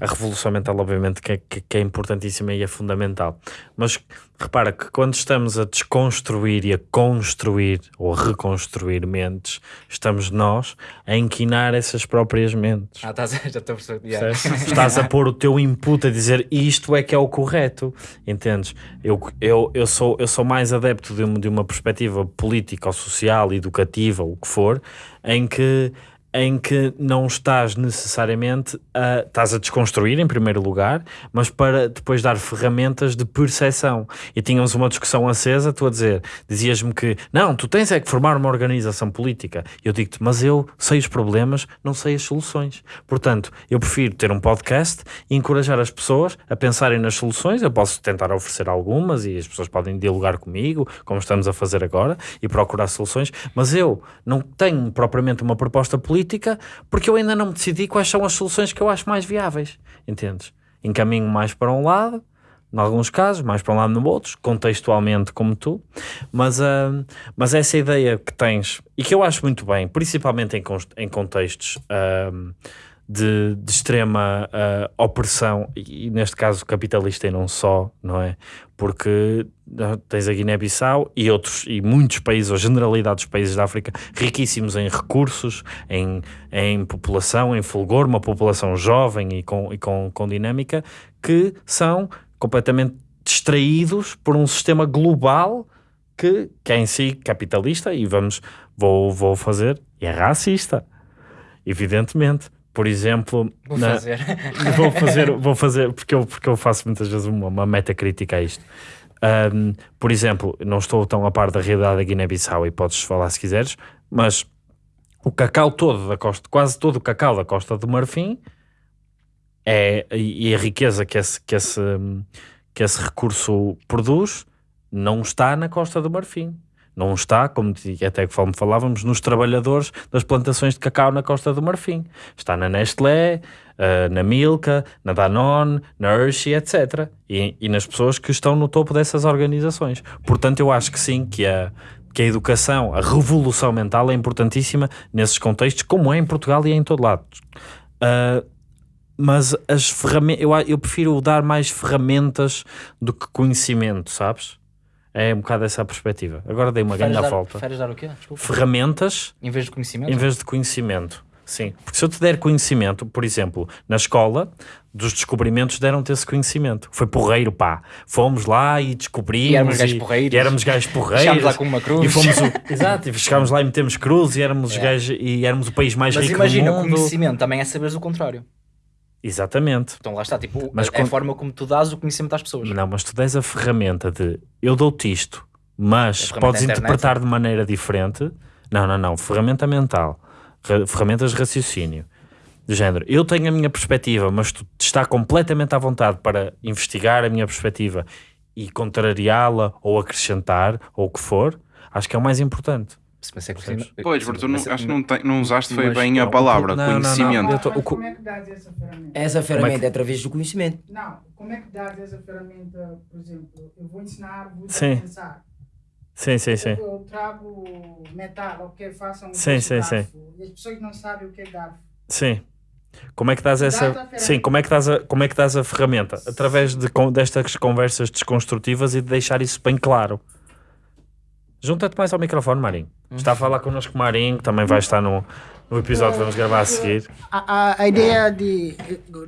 a revolução mental, obviamente, que é, que, é importantíssima e é fundamental. Mas repara que quando estamos a desconstruir e a construir ou a reconstruir mentes, estamos nós a inquinar essas próprias mentes. Ah, estás, já estou a. Yeah. Estás a pôr o teu input a dizer isto é que é o correto, entendes? Eu, eu, eu, sou, eu sou mais adepto de uma, de uma perspectiva política ou social, educativa, o que for, em que, em que não estás necessariamente a, estás a desconstruir em primeiro lugar, mas para depois dar ferramentas de percepção. E tínhamos uma discussão acesa, tu a dizer, dizias-me que não, tu tens é que formar uma organização política. Eu digo-te, mas eu sei os problemas, não sei as soluções. Portanto, eu prefiro ter um podcast e encorajar as pessoas a pensarem nas soluções. Eu posso tentar oferecer algumas e as pessoas podem dialogar comigo, como estamos a fazer agora, e procurar soluções, mas eu não tenho propriamente uma proposta política porque eu ainda não me decidi quais são as soluções que eu acho mais viáveis, entendes? Encaminho mais para um lado, em alguns casos, mais para um lado no outro, contextualmente como tu, mas, uh, mas essa ideia que tens, e que eu acho muito bem, principalmente em, em contextos uh, de, de, extrema uh, opressão, e, e, neste caso capitalista e não só, não é? Porque tens a Guiné-Bissau e outros, e muitos países, ou generalidade dos países da África, riquíssimos em recursos, em, em população, em fulgor, uma população jovem e com, e com, com dinâmica, que são completamente distraídos por um sistema global que, que é em si capitalista e vamos, vou, vou fazer, é racista, evidentemente. Por exemplo, vou na, fazer. vou fazer, vou fazer porque, eu, porque eu faço muitas vezes uma, uma metacrítica a isto. Um, por exemplo, não estou tão a par da realidade da Guiné-Bissau e podes falar se quiseres, mas o cacau todo da costa, quase todo o cacau da costa do Marfim é, e a riqueza que esse, que, esse, que esse recurso produz não está na Costa do Marfim. Não está, como até que falávamos, nos trabalhadores das plantações de cacau na Costa do Marfim. Está na Nestlé, uh, na Milka, na Danone, na Hershey, etc. E, e, nas pessoas que estão no topo dessas organizações. Portanto, eu acho que sim, que a, que a educação, a revolução mental é importantíssima nesses contextos, como é em Portugal e é em todo lado. Uh, mas as ferramentas, eu, eu prefiro dar mais ferramentas do que conhecimento, sabes? É um bocado essa a perspectiva. Agora dei uma grande volta. Preferes dar o quê? Desculpa. Ferramentas em vez de conhecimento? Em vez de conhecimento. Sim, porque se eu te der conhecimento, por exemplo, na escola, dos descobrimentos deram-te esse conhecimento. Foi porreiro, pá. Fomos lá e descobrimos. E éramos gajos porreiros. E éramos gajos porreiros. Chegámos lá com uma cruz. E fomos o, exato, e chegámos lá e metemos cruz e éramos, é. gajos, e éramos o país mais Mas rico imagina, do mundo. o conhecimento também é saberes o contrário. Exatamente. Então lá está, tipo, mas é a, a forma como tu dás o conhecimento às pessoas. Não, mas tu dás a ferramenta de eu dou-te isto, mas podes interpretar de maneira diferente. Não, não, não. Ferramenta mental. Ferramentas de raciocínio. De género. Eu tenho a minha perspectiva, mas tu está completamente à vontade para investigar a minha perspectiva e contrariá-la ou acrescentar ou o que for. Acho que é o mais importante. Mas é que pois, porque tu não, acho que não, tem, não usaste foi bem a palavra, não, conhecimento. Não, tô, o, como é que dás essa ferramenta? Essa ferramenta é, é, através do conhecimento. Não, como é que dás essa ferramenta, por exemplo, eu vou ensinar, vou sim. pensar. Sim, sim, sim. Eu, eu trago metal, ok, façam um sim, sim, sim. E as pessoas não sabem o que é garfo. Sim. Como é que dás essa. Sim, como é que dás a, como é que dás a ferramenta? Através de, destas conversas desconstrutivas e de deixar isso bem claro. Junta-te mais ao microfone, Marinho. Está a falar connosco, Marinho, que também vai estar no, no episódio que vamos gravar a seguir. A, a, a ideia de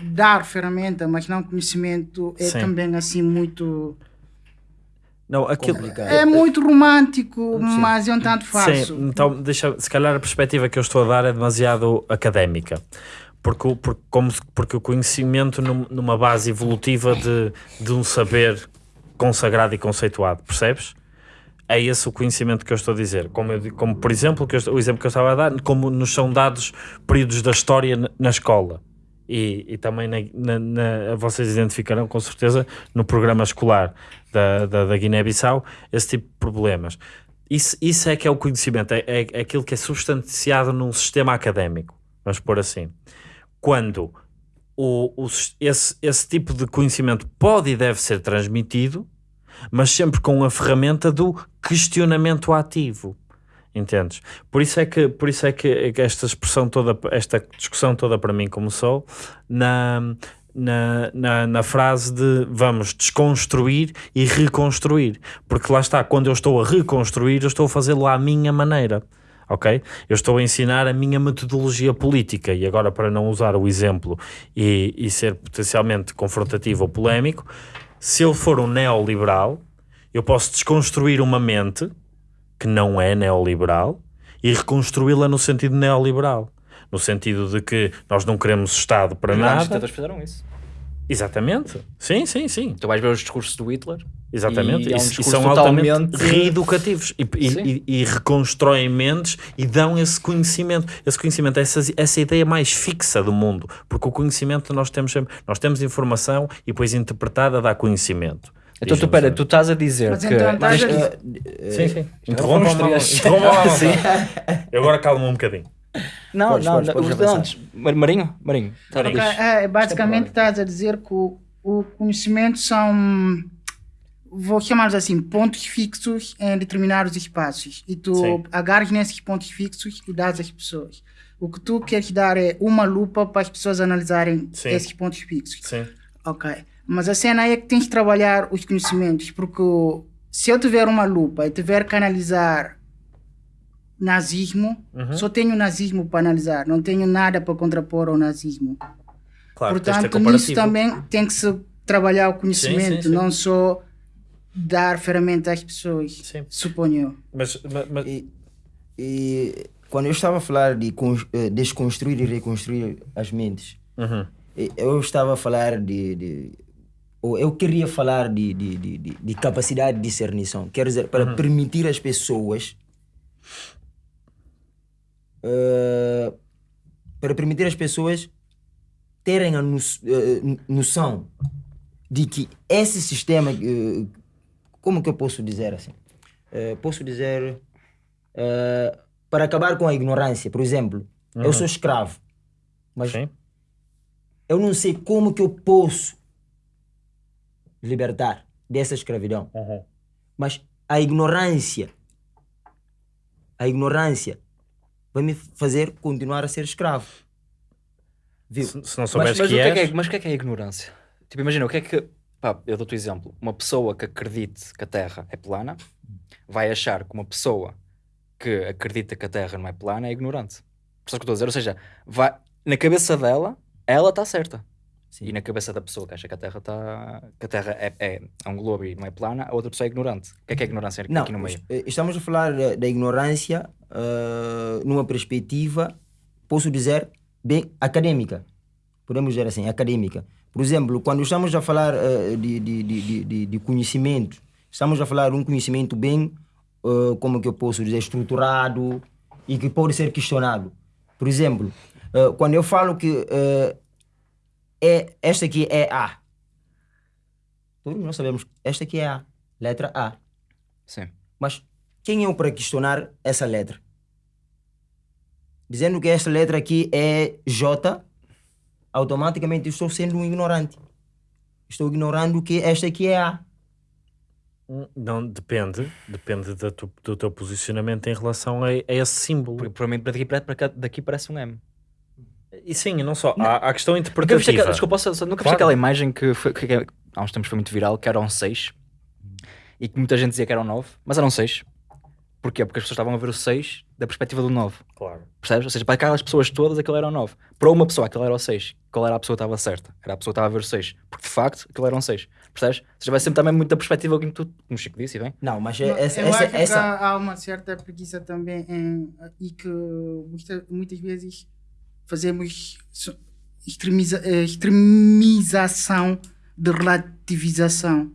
dar ferramenta, mas não conhecimento, é Sim. também assim muito. Não, aquilo é muito romântico, Sim. mas é um tanto fácil. Sim, então deixa, se calhar a perspectiva que eu estou a dar é demasiado académica. Porque, porque, como, porque o conhecimento num, numa base evolutiva de, de um saber consagrado e conceituado, percebes? É esse o conhecimento que eu estou a dizer. Como, eu, como por exemplo, eu, o exemplo que eu estava a dar, como nos são dados períodos da história na, escola. E, e também na, na, vocês identificarão com certeza no programa escolar da, da, da Guiné-Bissau esse tipo de problemas. Isso, isso é que é o conhecimento, é, é, é aquilo que é substanciado num sistema académico, vamos pôr assim. Quando o, o, esse, esse tipo de conhecimento pode e deve ser transmitido, mas sempre com a ferramenta do questionamento ativo. Entendes? Por isso é que, por isso é que esta expressão toda, esta discussão toda para mim começou na, na, na, na, frase de vamos desconstruir e reconstruir. Porque lá está, quando eu estou a reconstruir, eu estou a fazê-lo à minha maneira. Ok? Eu estou a ensinar a minha metodologia política e agora, para não usar o exemplo e, e ser potencialmente confrontativo ou polémico, se eu for um neoliberal, eu posso desconstruir uma mente que não é neoliberal e reconstruí-la no sentido neoliberal. no sentido de que nós não queremos Estado para Os nada. Os fizeram isso. Exatamente. Sim, sim, sim. Tu vais ver os discursos do Hitler. Exatamente. E, é um e são totalmente... altamente reeducativos e, e, e, reconstroem mentes e dão esse conhecimento. Esse conhecimento, essa, essa ideia mais fixa do mundo. Porque o conhecimento nós temos sempre, nós temos informação e depois interpretada dá conhecimento. Então, tu, pera, tu estás a dizer mas que. Então, mas, a... Uh, sim, sim. Interrompa-me. Interrompa Eu agora calmo um bocadinho. Não, podes, não, podes, não, podes antes. Marinho? Marinho. Tá okay. é, basicamente estás a dizer que o, o conhecimento são vou chamar assim, pontos fixos em determinados espaços. E tu Sim. agarras nesses pontos fixos e dás às pessoas. O que tu queres dar é uma lupa para as pessoas analisarem Sim. esses pontos fixos. Sim. Ok. Mas a cena é que tens de trabalhar os conhecimentos, porque se eu tiver uma lupa e tiver que analisar nazismo, uhum. só tenho nazismo para analisar, não tenho nada para contrapor ao nazismo. Claro, Portanto, nisso também tem que se trabalhar o conhecimento, sim, sim, sim. não só dar ferramenta às pessoas, suponho eu. Mas, mas, mas... E, e, quando eu estava a falar de eh, desconstruir e reconstruir as mentes, uhum. eu estava a falar de, de ou eu queria falar de, de, de, de, capacidade de discernição. Quer dizer, para uhum. permitir às pessoas. Uh, para permitir às pessoas terem a no, uh, noção de que esse sistema. Uh, como que eu posso dizer assim? posso dizer. para acabar com a ignorância, por exemplo, uhum. eu sou escravo, mas Sim. eu não sei como que eu posso libertar dessa escravidão. Uhum. Mas a ignorância, a ignorância vai me fazer continuar a ser escravo. Viu? Se, se não souberes mas, mas que, é que é, mas o que é que é ignorância? Tipo, imagina, o que é que. Pá, eu dou-te um exemplo. Uma pessoa que acredite que a Terra é plana vai achar que uma pessoa que acredita que a Terra não é plana é ignorante. Por isso que eu estou a dizer. Ou seja, vai, na cabeça dela, ela está certa. Sim. E na cabeça da pessoa que acha que a Terra está que a Terra é, é, é, um globo e não é plana, a outra pessoa é ignorante. O que é que é ignorância não, aqui no meio? Eh, estamos a falar da ignorância uh, numa perspectiva, posso dizer, bem acadêmica. Podemos dizer assim, acadêmica. Por exemplo, quando estamos a falar uh, de, de, de, de, de conhecimento, estamos a falar de um conhecimento bem, uh, como que eu posso dizer, estruturado e que pode ser questionado. Por exemplo, quando eu falo que é, esta aqui é A. Todos nós sabemos, esta aqui é A. Letra A. Sim. Mas quem é eu para questionar essa letra? Dizendo que esta letra aqui é J, automaticamente estou sendo um ignorante. Estou ignorando que esta aqui é A. Não, depende. Depende do, do teu posicionamento em relação a, a esse símbolo. Porque, provavelmente daqui, para, daqui parece um M. E sim, não só. Não. Há, há questão interpretativa. Nunca desculpa, só, nunca claro. aquela imagem que, foi, que, que, há uns tempos foi muito viral, que eram seis e que muita gente dizia que eram nove, mas eram seis. Porquê? Porque as pessoas estavam a ver o 6 da perspectiva do 9. Claro. Percebes? Ou seja, para aquelas pessoas todas aquilo era o 9. Para uma pessoa aquilo era o 6. Qual era a pessoa que estava certa? Era a pessoa que estava a ver o 6. Porque de facto aquilo era um 6. Percebes? Ou seja, vai sempre também muita perspectiva como tu, como o Chico disse, bem? Não, mas é, essa, eu essa, acho essa... Que há uma certa preguiça também em, e que muita, muitas vezes fazemos extremiza, eh, extremização de relativização.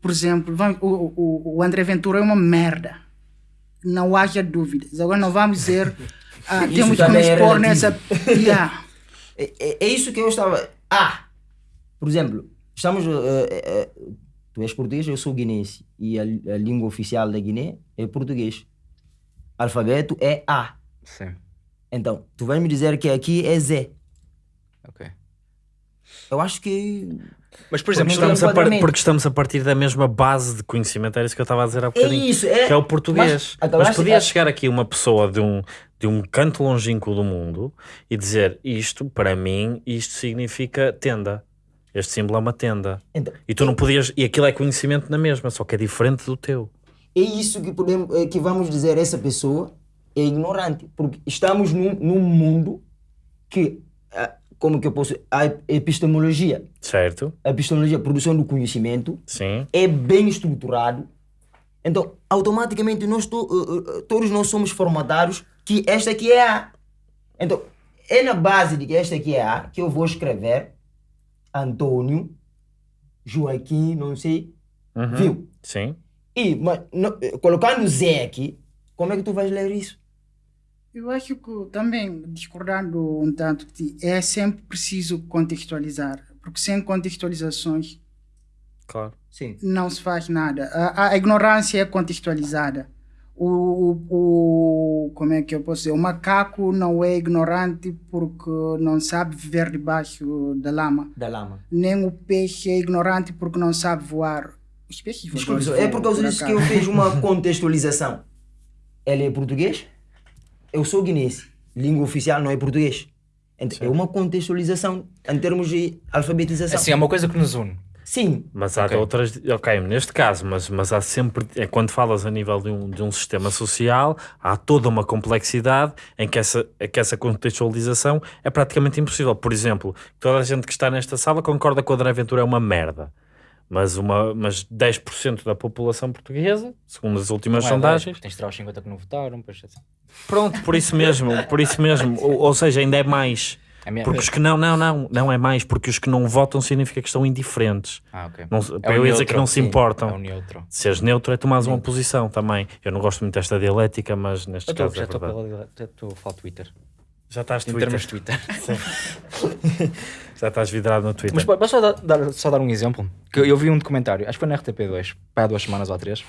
Por exemplo, vamos, o, o, o André Ventura é uma merda. Não haja dúvidas. Agora não vamos dizer. Ah, temos que nos pôr nessa. Yeah. É, é, é, isso que eu estava. Ah! Por exemplo, estamos. Uh, uh, tu és português, eu sou guinense. E a, a, língua oficial da Guiné é português. Alfabeto é A. Sim. Então, tu vais me dizer que aqui é Z. Ok. Eu acho que. Mas, por exemplo, porque estamos, a par... porque estamos a partir da mesma base de conhecimento, era isso que eu estava a dizer há bocadinho. É isso, é. Que é o português. Mas, Mas podia chegar aqui uma pessoa de um, de um canto longínquo do mundo e dizer isto, para mim, isto significa tenda. Este símbolo é uma tenda. Então, e tu não podias. E aquilo é conhecimento na mesma, só que é diferente do teu. É isso que, podemos, eh, que vamos dizer essa pessoa é ignorante, porque estamos num, num mundo que, ah, como que eu posso, a epistemologia, certo? A epistemologia, a produção do conhecimento, Sim. é bem estruturado. Então, automaticamente nós to, uh, uh, todos nós somos formatados que esta aqui é a. Então, é na base de que esta aqui é A que eu vou escrever Antônio, Joaquim, não sei, uhum. viu? Sim. E mas, no, colocando Zé aqui, como é que tu vais ler isso? Eu acho que também, discordando um tanto, é sempre preciso contextualizar, porque sem contextualizações claro. Sim. não se faz nada. A, a ignorância é contextualizada. O, o, como é que eu posso dizer? O macaco não é ignorante porque não sabe viver debaixo da lama. Da lama. Nem o peixe é ignorante porque não sabe voar. Os peixes Desculpe, é por causa disso que eu fiz uma contextualização. Ele é português? Eu sou guinense. Língua oficial não é português. Então, é uma contextualização em termos de alfabetização. Assim, é uma coisa que nos une. Sim. Mas há okay. outras, ok, neste caso, mas, mas há sempre, é quando falas a nível de um, de um sistema social, há toda uma complexidade em que essa, que essa contextualização é praticamente impossível. Por exemplo, toda a gente que está nesta sala concorda que o André Ventura é uma merda. Mas, uma, mas 10% da população portuguesa, segundo as últimas é sondagens. 10, tens de tirar os 50 que não votaram. Pois... Assim. Pronto, por isso mesmo, por isso mesmo. ou, ou seja, ainda é mais é. Porque os que não, não, não, não é mais, porque os que não votam significa que estão indiferentes. Ah. Não, é para eu dizer que não se importam. É o neutro. Se és neutro é tomares uma posição também. Eu não gosto muito desta dialética, mas neste eu caso já é estou pela, já estou a falar Twitter. Já estás em Twitter. termos de Twitter. já estás vidrado no Twitter. Mas posso só dar, só dar um exemplo? Que eu vi um documentário, acho que foi na RTP2, há duas semanas ou três,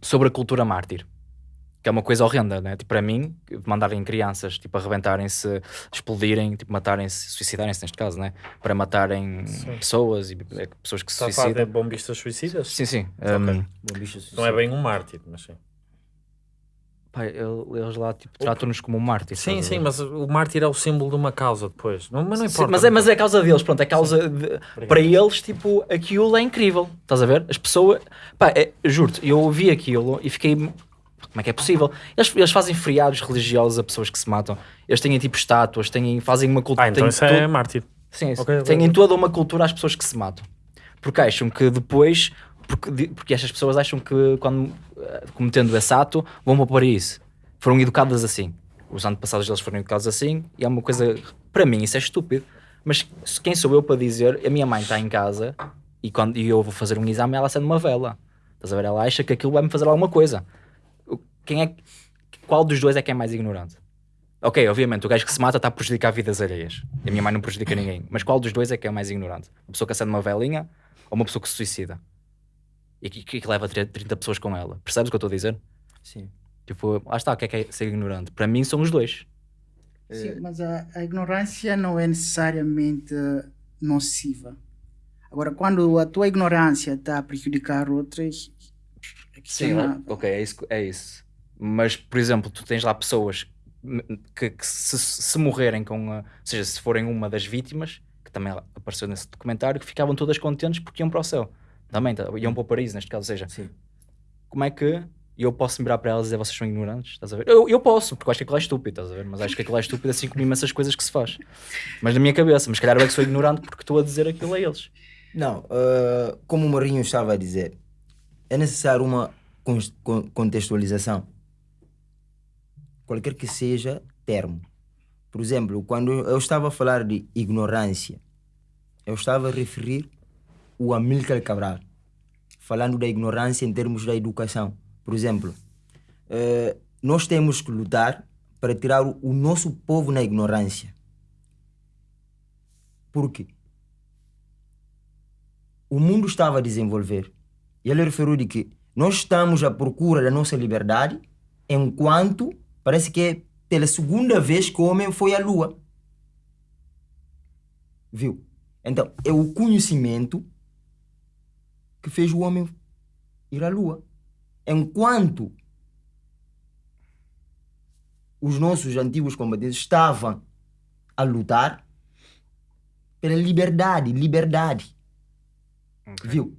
sobre a cultura mártir que é uma coisa horrenda, né? Tipo, para mim, mandarem crianças, tipo, arrebentarem-se, explodirem, tipo, matarem-se, suicidarem-se neste caso, né? Para matarem sim. pessoas e é, pessoas que se Está suicidam. Está bombistas suicidas? Sim, sim. Okay. Um, não é bem um mártir, mas sim. Pai, eles lá tipo, tratam-nos como um mártir. Sim, sim, mas o mártir é o símbolo de uma causa depois. Não, mas não importa. Sim, mas, é, mas é a causa deles, pronto. É a causa de, para eles, tipo, aquilo é incrível. Estás a ver? As pessoas. Pá, é, juro-te, eu ouvi aquilo e fiquei como é que é possível? Eles, eles fazem feriados religiosos a pessoas que se matam. Eles têm tipo estátuas, têm, fazem uma cultura. Ah, então isso é mártir. Sim, okay, têm okay. toda uma cultura às pessoas que se matam. Porque acham que depois. Porque, porque estas pessoas acham que quando cometendo esse ato vão para o paraíso. Foram educadas assim. Os antepassados deles foram educados assim e é uma coisa. Para mim, isso é estúpido. Mas quem sou eu para dizer? A minha mãe está em casa e quando e eu vou fazer um exame, ela acende uma vela. Estás a ver? Ela acha que aquilo vai me fazer alguma coisa quem é, qual dos dois é que é mais ignorante? Ok, obviamente, o gajo que se mata está a prejudicar vidas alheias. A minha mãe não prejudica ninguém. Mas qual dos dois é que é mais ignorante? Uma pessoa que acende uma velinha ou uma pessoa que se suicida? E que, que, que leva 30 pessoas com ela? Percebes o que eu estou a dizer? Sim. Tipo, lá está, o que é, que é ser ignorante? Para mim são os dois. Sim, mas a, a ignorância não é necessariamente nociva. Agora, quando a tua ignorância está a prejudicar outras, é Sim, ok, é isso, é isso. Mas, por exemplo, tu tens lá pessoas que, que se, se, morrerem com, a, ou seja, se forem uma das vítimas, que também apareceu nesse documentário, que ficavam todas contentes porque iam para o céu. Também, tá, iam para o paraíso, neste caso. Ou seja, Sim. como é que eu posso virar para elas e dizer vocês são ignorantes? Estás a ver? Eu, eu posso, porque eu acho que aquilo é estúpido, estás a ver? Mas acho que aquilo é estúpido assim como imensas coisas que se faz. Mas na minha cabeça, mas calhar eu é que sou ignorante porque estou a dizer aquilo a eles. Não, uh, como o Marinho estava a dizer, é necessário uma contextualização qualquer que seja termo. Por exemplo, quando eu estava a falar de ignorância, eu estava a referir o Amílcar Cabral, falando da ignorância em termos da educação. Por exemplo, eh, nós temos que lutar para tirar o nosso povo na ignorância. Por quê? O mundo estava a desenvolver. E ele referiu de que nós estamos à procura da nossa liberdade enquanto Parece que é pela segunda vez que o homem foi à Lua. Viu? Então, é o conhecimento que fez o homem ir à Lua. Enquanto os nossos antigos combatentes estavam a lutar pela liberdade, liberdade. Okay. Viu?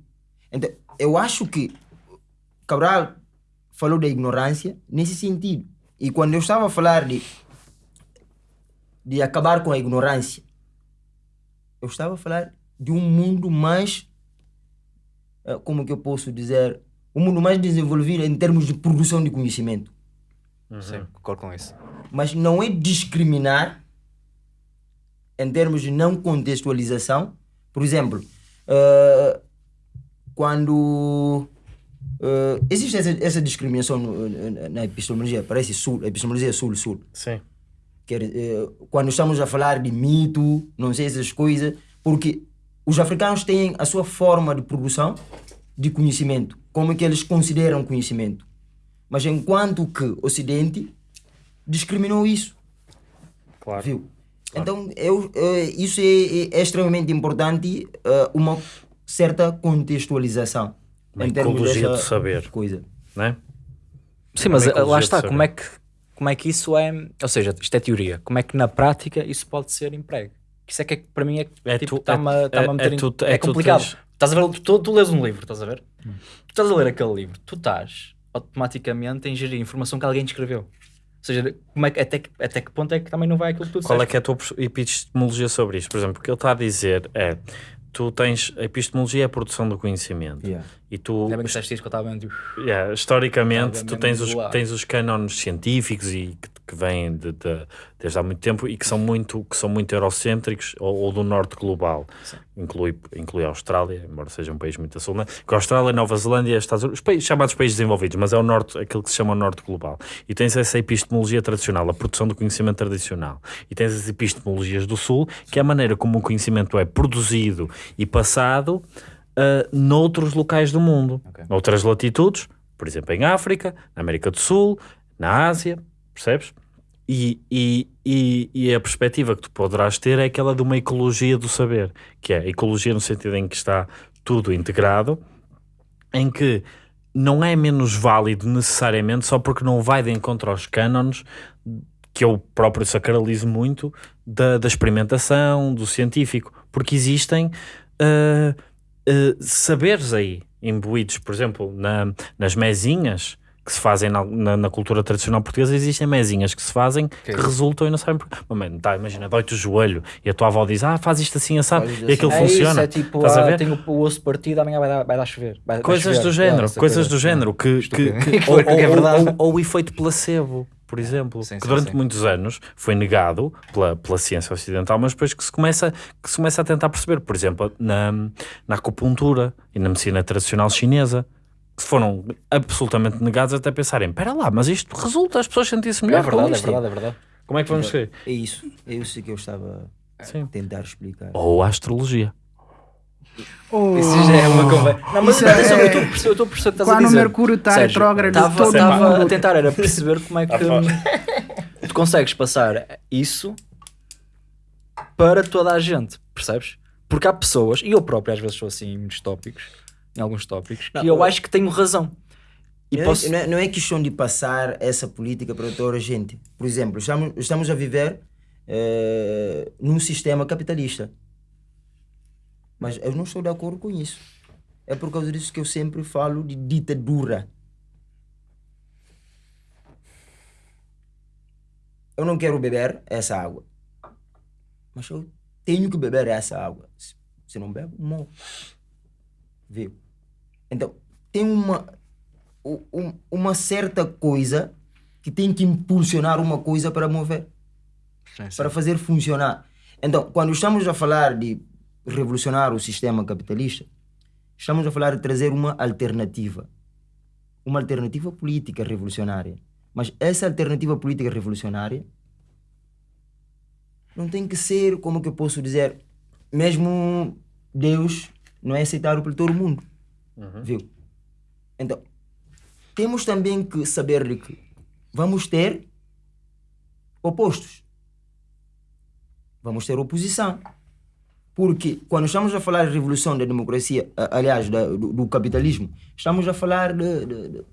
Então, eu acho que Cabral falou da ignorância nesse sentido. E quando eu estava a falar de, de acabar com a ignorância, eu estava a falar de um mundo mais, como que eu posso dizer, um mundo mais desenvolvido em termos de produção de conhecimento. Uhum. Sim, concordo com isso. Mas não é discriminar em termos de não contextualização, por exemplo, uh, quando uh, existe essa, essa discriminação no, na epistemologia, parece sul, epistemologia sul-sul. Sim. Uh, quando estamos a falar de mito, não sei essas coisas, porque os africanos têm a sua forma de produção de conhecimento, como é que eles consideram conhecimento. Mas enquanto que o Ocidente discriminou isso. Claro. Viu? Claro. Então, eu, eh, isso é, é, é extremamente importante, uh, uma certa contextualização. Uma em termos ecologia do saber. Coisa. Não é? Sim, mas lá está, como é, que, como é que isso é. Ou seja, isto é teoria. Como é que na prática isso pode ser emprego? Isso é que para mim é, é tipo, está-me é, tá a meter é, tu, é, é complicado. Tens... Estás a ver, tu, tu lês um livro, estás a ver? Hum. Tu estás a ler aquele livro, tu estás automaticamente a ingerir informação que alguém te escreveu. Ou seja, como é que, até, que, até que ponto é que também não vai aquilo que tu Qual é que é a tua epistemologia sobre isto? Por exemplo, o que ele está a dizer é tu tens a epistemologia é a produção do conhecimento. Yeah. e tu é bem que que eu estava yeah, historicamente tu tens os, tens os cânones científicos e que, que vêm de, de, desde há muito tempo e que são muito que são muito eurocêntricos ou, ou do norte global inclui inclui a Austrália embora seja um país muito a sul né? que a Austrália Nova Zelândia Estados Unidos os países, chamados países desenvolvidos mas é o norte aquilo que se chama o norte global e tens essa epistemologia tradicional a produção do conhecimento tradicional e tens as epistemologias do sul que é a maneira como o conhecimento é produzido e passado uh, noutros locais do mundo, okay. noutras latitudes, por exemplo, em África, na América do Sul, na Ásia, percebes? E, e, e, e, a perspectiva que tu poderás ter é aquela de uma ecologia do saber, que é ecologia no sentido em que está tudo integrado, em que não é menos válido necessariamente só porque não vai de encontro aos cânones que eu próprio sacralizo muito da, da experimentação, do científico, porque existem uh, uh, saberes aí imbuídos, por exemplo, na, nas mesinhas que se fazem na, na, na, cultura tradicional portuguesa, existem mesinhas que se fazem que, que resultam e não sabem porquê. Mamãe, tá, imagina, dói-te o joelho e a tua avó diz, ah, faz isto assim, assado, e aquilo é funciona. Isso, é tipo, Estás ah, a ver? tenho o osso partido, amanhã vai dar, vai dar chover. Vai, coisas vai chover. do género, é, coisas do género, que, que, que, ou, é ou, ou, o efeito placebo por exemplo, sim, que durante sim. muitos anos foi negado pela, pela ciência ocidental, mas depois que se, começa, que se começa a tentar perceber, por exemplo, na, na acupuntura e na medicina tradicional chinesa, foram absolutamente negados até pensarem, espera lá, mas isto resulta, as pessoas sentem-se melhor é verdade, é verdade, é verdade. Como é que vamos ver? É isso, é isso que eu estava a tentar explicar. Ou a astrologia. Oh. Isso já é uma conversa. Não, mas é... eu estou a perceber o que estás Quando a dizer. o Mercúrio está retrógrado, estava a tentar era perceber como é que tu consegues passar isso para toda a gente, percebes? Porque há pessoas, e eu próprio às vezes sou assim em muitos tópicos, em alguns tópicos, que eu acho que tenho razão. E não, posso... é, não é questão de passar essa política para toda a gente. Por exemplo, estamos, estamos a viver eh, num sistema capitalista. Mas eu não estou de acordo com isso. É por causa disso que eu sempre falo de ditadura. Eu não quero beber essa água. Mas eu tenho que beber essa água. Se não bebo, morro. Viu? Então, tem uma, uma certa coisa que tem que impulsionar uma coisa para mover. Para fazer funcionar. Então, quando estamos a falar de revolucionar o sistema capitalista, estamos a falar de trazer uma alternativa. Uma alternativa política revolucionária. Mas essa alternativa política revolucionária não tem que ser, como que eu posso dizer, mesmo Deus não é aceitado por todo mundo. Uhum. Viu? Então, temos também que saber que vamos ter opostos. Vamos ter oposição. Porque quando estamos a falar de revolução da democracia, aliás, da, do, do, capitalismo, estamos a falar de, de, de,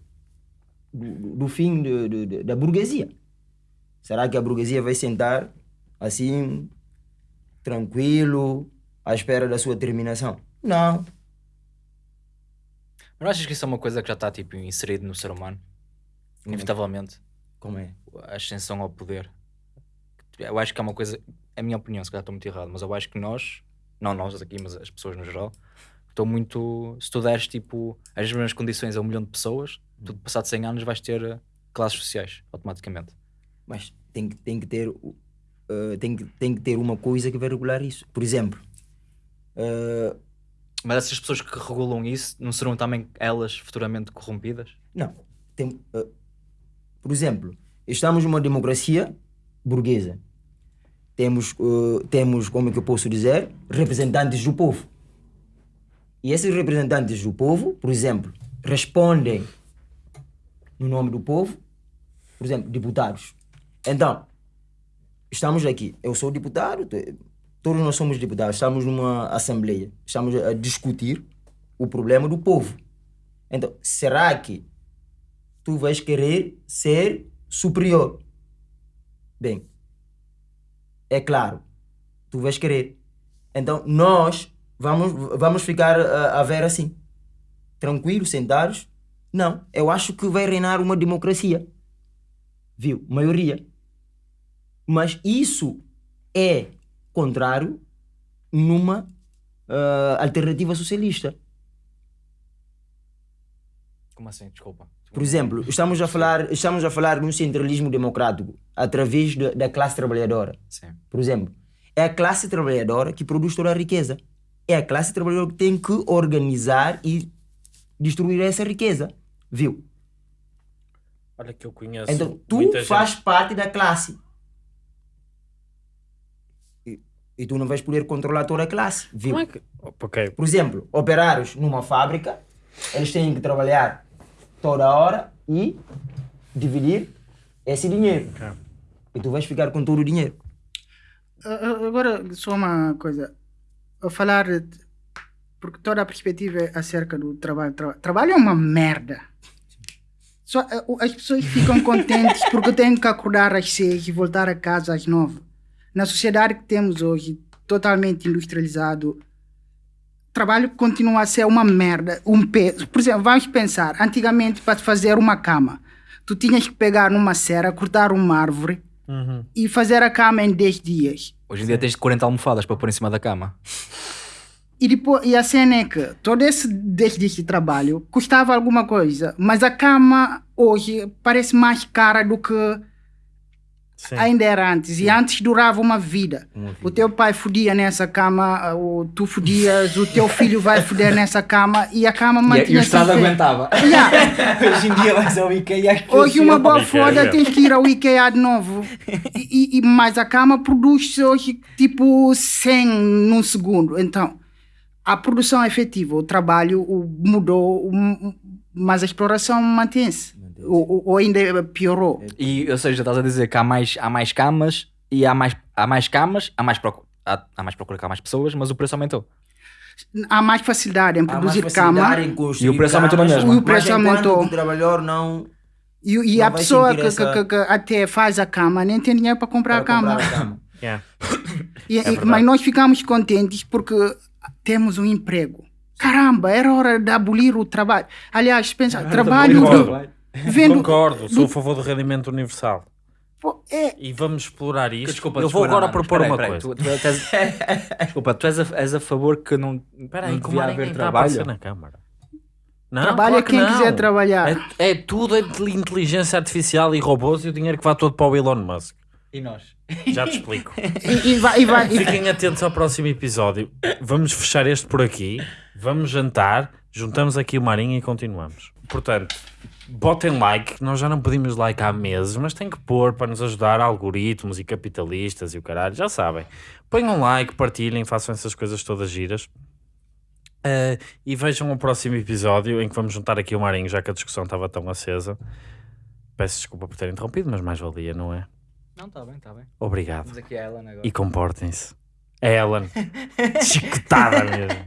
do, do, fim da burguesia. Será que a burguesia vai sentar assim, tranquilo, à espera da sua terminação? Não. Mas não achas que isso é uma coisa que já está tipo, inserido no ser humano? É Inevitavelmente. Como é? A ascensão ao poder. Eu acho que é uma coisa, é a minha opinião, se calhar estou muito errado, mas eu acho que nós não nós aqui, mas as pessoas no geral, estou muito. Se tu deres tipo as mesmas condições a um milhão de pessoas, tu passado 100 anos vais ter classes sociais automaticamente. Mas tem que, tem que ter uh, tem, que, tem que ter uma coisa que vai regular isso. Por exemplo, uh, mas essas pessoas que regulam isso não serão também elas futuramente corrompidas? Não. Tem, uh, por exemplo, estamos numa democracia burguesa. Temos, uh, temos, como é que eu posso dizer, representantes do povo. E esses representantes do povo, por exemplo, respondem no nome do povo, por exemplo, deputados. Então, estamos aqui. Eu sou deputado, todos nós somos deputados, estamos numa assembleia, estamos a discutir o problema do povo. Então, será que tu vais querer ser superior? Bem, é claro, tu vais querer. Então, nós vamos, vamos ficar a, a ver assim, tranquilos, sentados. Não, eu acho que vai reinar uma democracia. Viu? Maioria. Mas isso é contrário numa uh, alternativa socialista. Como assim? Desculpa. Por exemplo, estamos a falar, estamos a falar de um centralismo democrático através de, da classe trabalhadora. Sim. Por exemplo, é a classe trabalhadora que produz toda a riqueza. É a classe trabalhadora que tem que organizar e destruir essa riqueza. Viu? Olha que eu conheço. Então, tu faz gente... parte da classe. E, tu não vais poder controlar toda a classe. Viu? Como é que... okay. Por exemplo, operários numa fábrica, eles têm que trabalhar toda hora e dividir esse dinheiro. Okay. E tu vais ficar com todo o dinheiro. Agora, só uma coisa. A falar, porque toda a perspectiva é acerca do trabalho. Trabalho é uma merda. Só, eh, as pessoas ficam contentes porque têm que acordar às seis e voltar a casa às nove. Na sociedade que temos hoje, totalmente industrializado, trabalho continua a ser uma merda, um peso. Por exemplo, vamos pensar, antigamente para fazer uma cama, tu tinhas que pegar numa serra, cortar uma árvore uhum. e fazer a cama em 10 dias. Hoje em dia tens 40 almofadas para pôr em cima da cama. E, depois, e a cena é que todo esse 10 dias de trabalho custava alguma coisa, mas a cama hoje parece mais cara do que Sim. ainda era antes. Sim. E antes durava uma vida. uma vida. O teu pai fodia nessa cama, o, tu fodias, o teu filho vai foder nessa cama e a cama mantinha. E, e o Estado aguentava. Yeah. hoje em dia vais ao IKEA. Hoje uma boa foda tens que ir ao IKEA de novo. E, e, mas a cama produz hoje tipo 100 num segundo. Então a produção é efetiva, o trabalho mudou, mas a exploração mantém-se. Ou, ou, ainda piorou. E, ou seja, estás a dizer que há mais, há mais camas e há mais, há mais camas, há mais, procura, há, há mais procura, há mais pessoas, mas o preço aumentou. Há mais facilidade em produzir cama. Em e o preço aumentou mesmo. E o preço aumentou. O trabalhador não. E, e não a pessoa que, essa... que, que, até faz a cama nem tem dinheiro para comprar para a cama. Comprar a cama. yeah. e, é mas nós ficamos contentes porque temos um emprego. Caramba, era hora de abolir o trabalho. Aliás, pensa, trabalho. Concordo, vendo, Concordo sou a favor do rendimento universal. Pô, é... E vamos explorar isto. Desculpa, eu vou agora propor uma coisa. Tu, tu és, desculpa, tu és a, és a favor que não, Peraí, não devia haver trabalho? na Câmara. Não, Trabalha claro quem não. quiser trabalhar. É, é tudo é inteligência artificial e robôs e o dinheiro que vai todo para o Elon Musk. E nós? Já te explico. e, e vai, e vai, Fiquem atentos ao próximo episódio. Vamos fechar este por aqui. Vamos jantar. Juntamos aqui o Marinho e continuamos. Portanto, botem like. Nós já não pedimos like há meses, mas tem que pôr para nos ajudar algoritmos e capitalistas e o caralho. Já sabem. Ponham like, partilhem, façam essas coisas todas giras. Uh, e vejam o próximo episódio em que vamos juntar aqui o Marinho, já que a discussão estava tão acesa. Peço desculpa por ter interrompido, mas mais valia, não é? Não, está bem, está bem. Obrigado. Vamos aqui a Ellen agora. E comportem-se. É Ellen. Chicotada mesmo.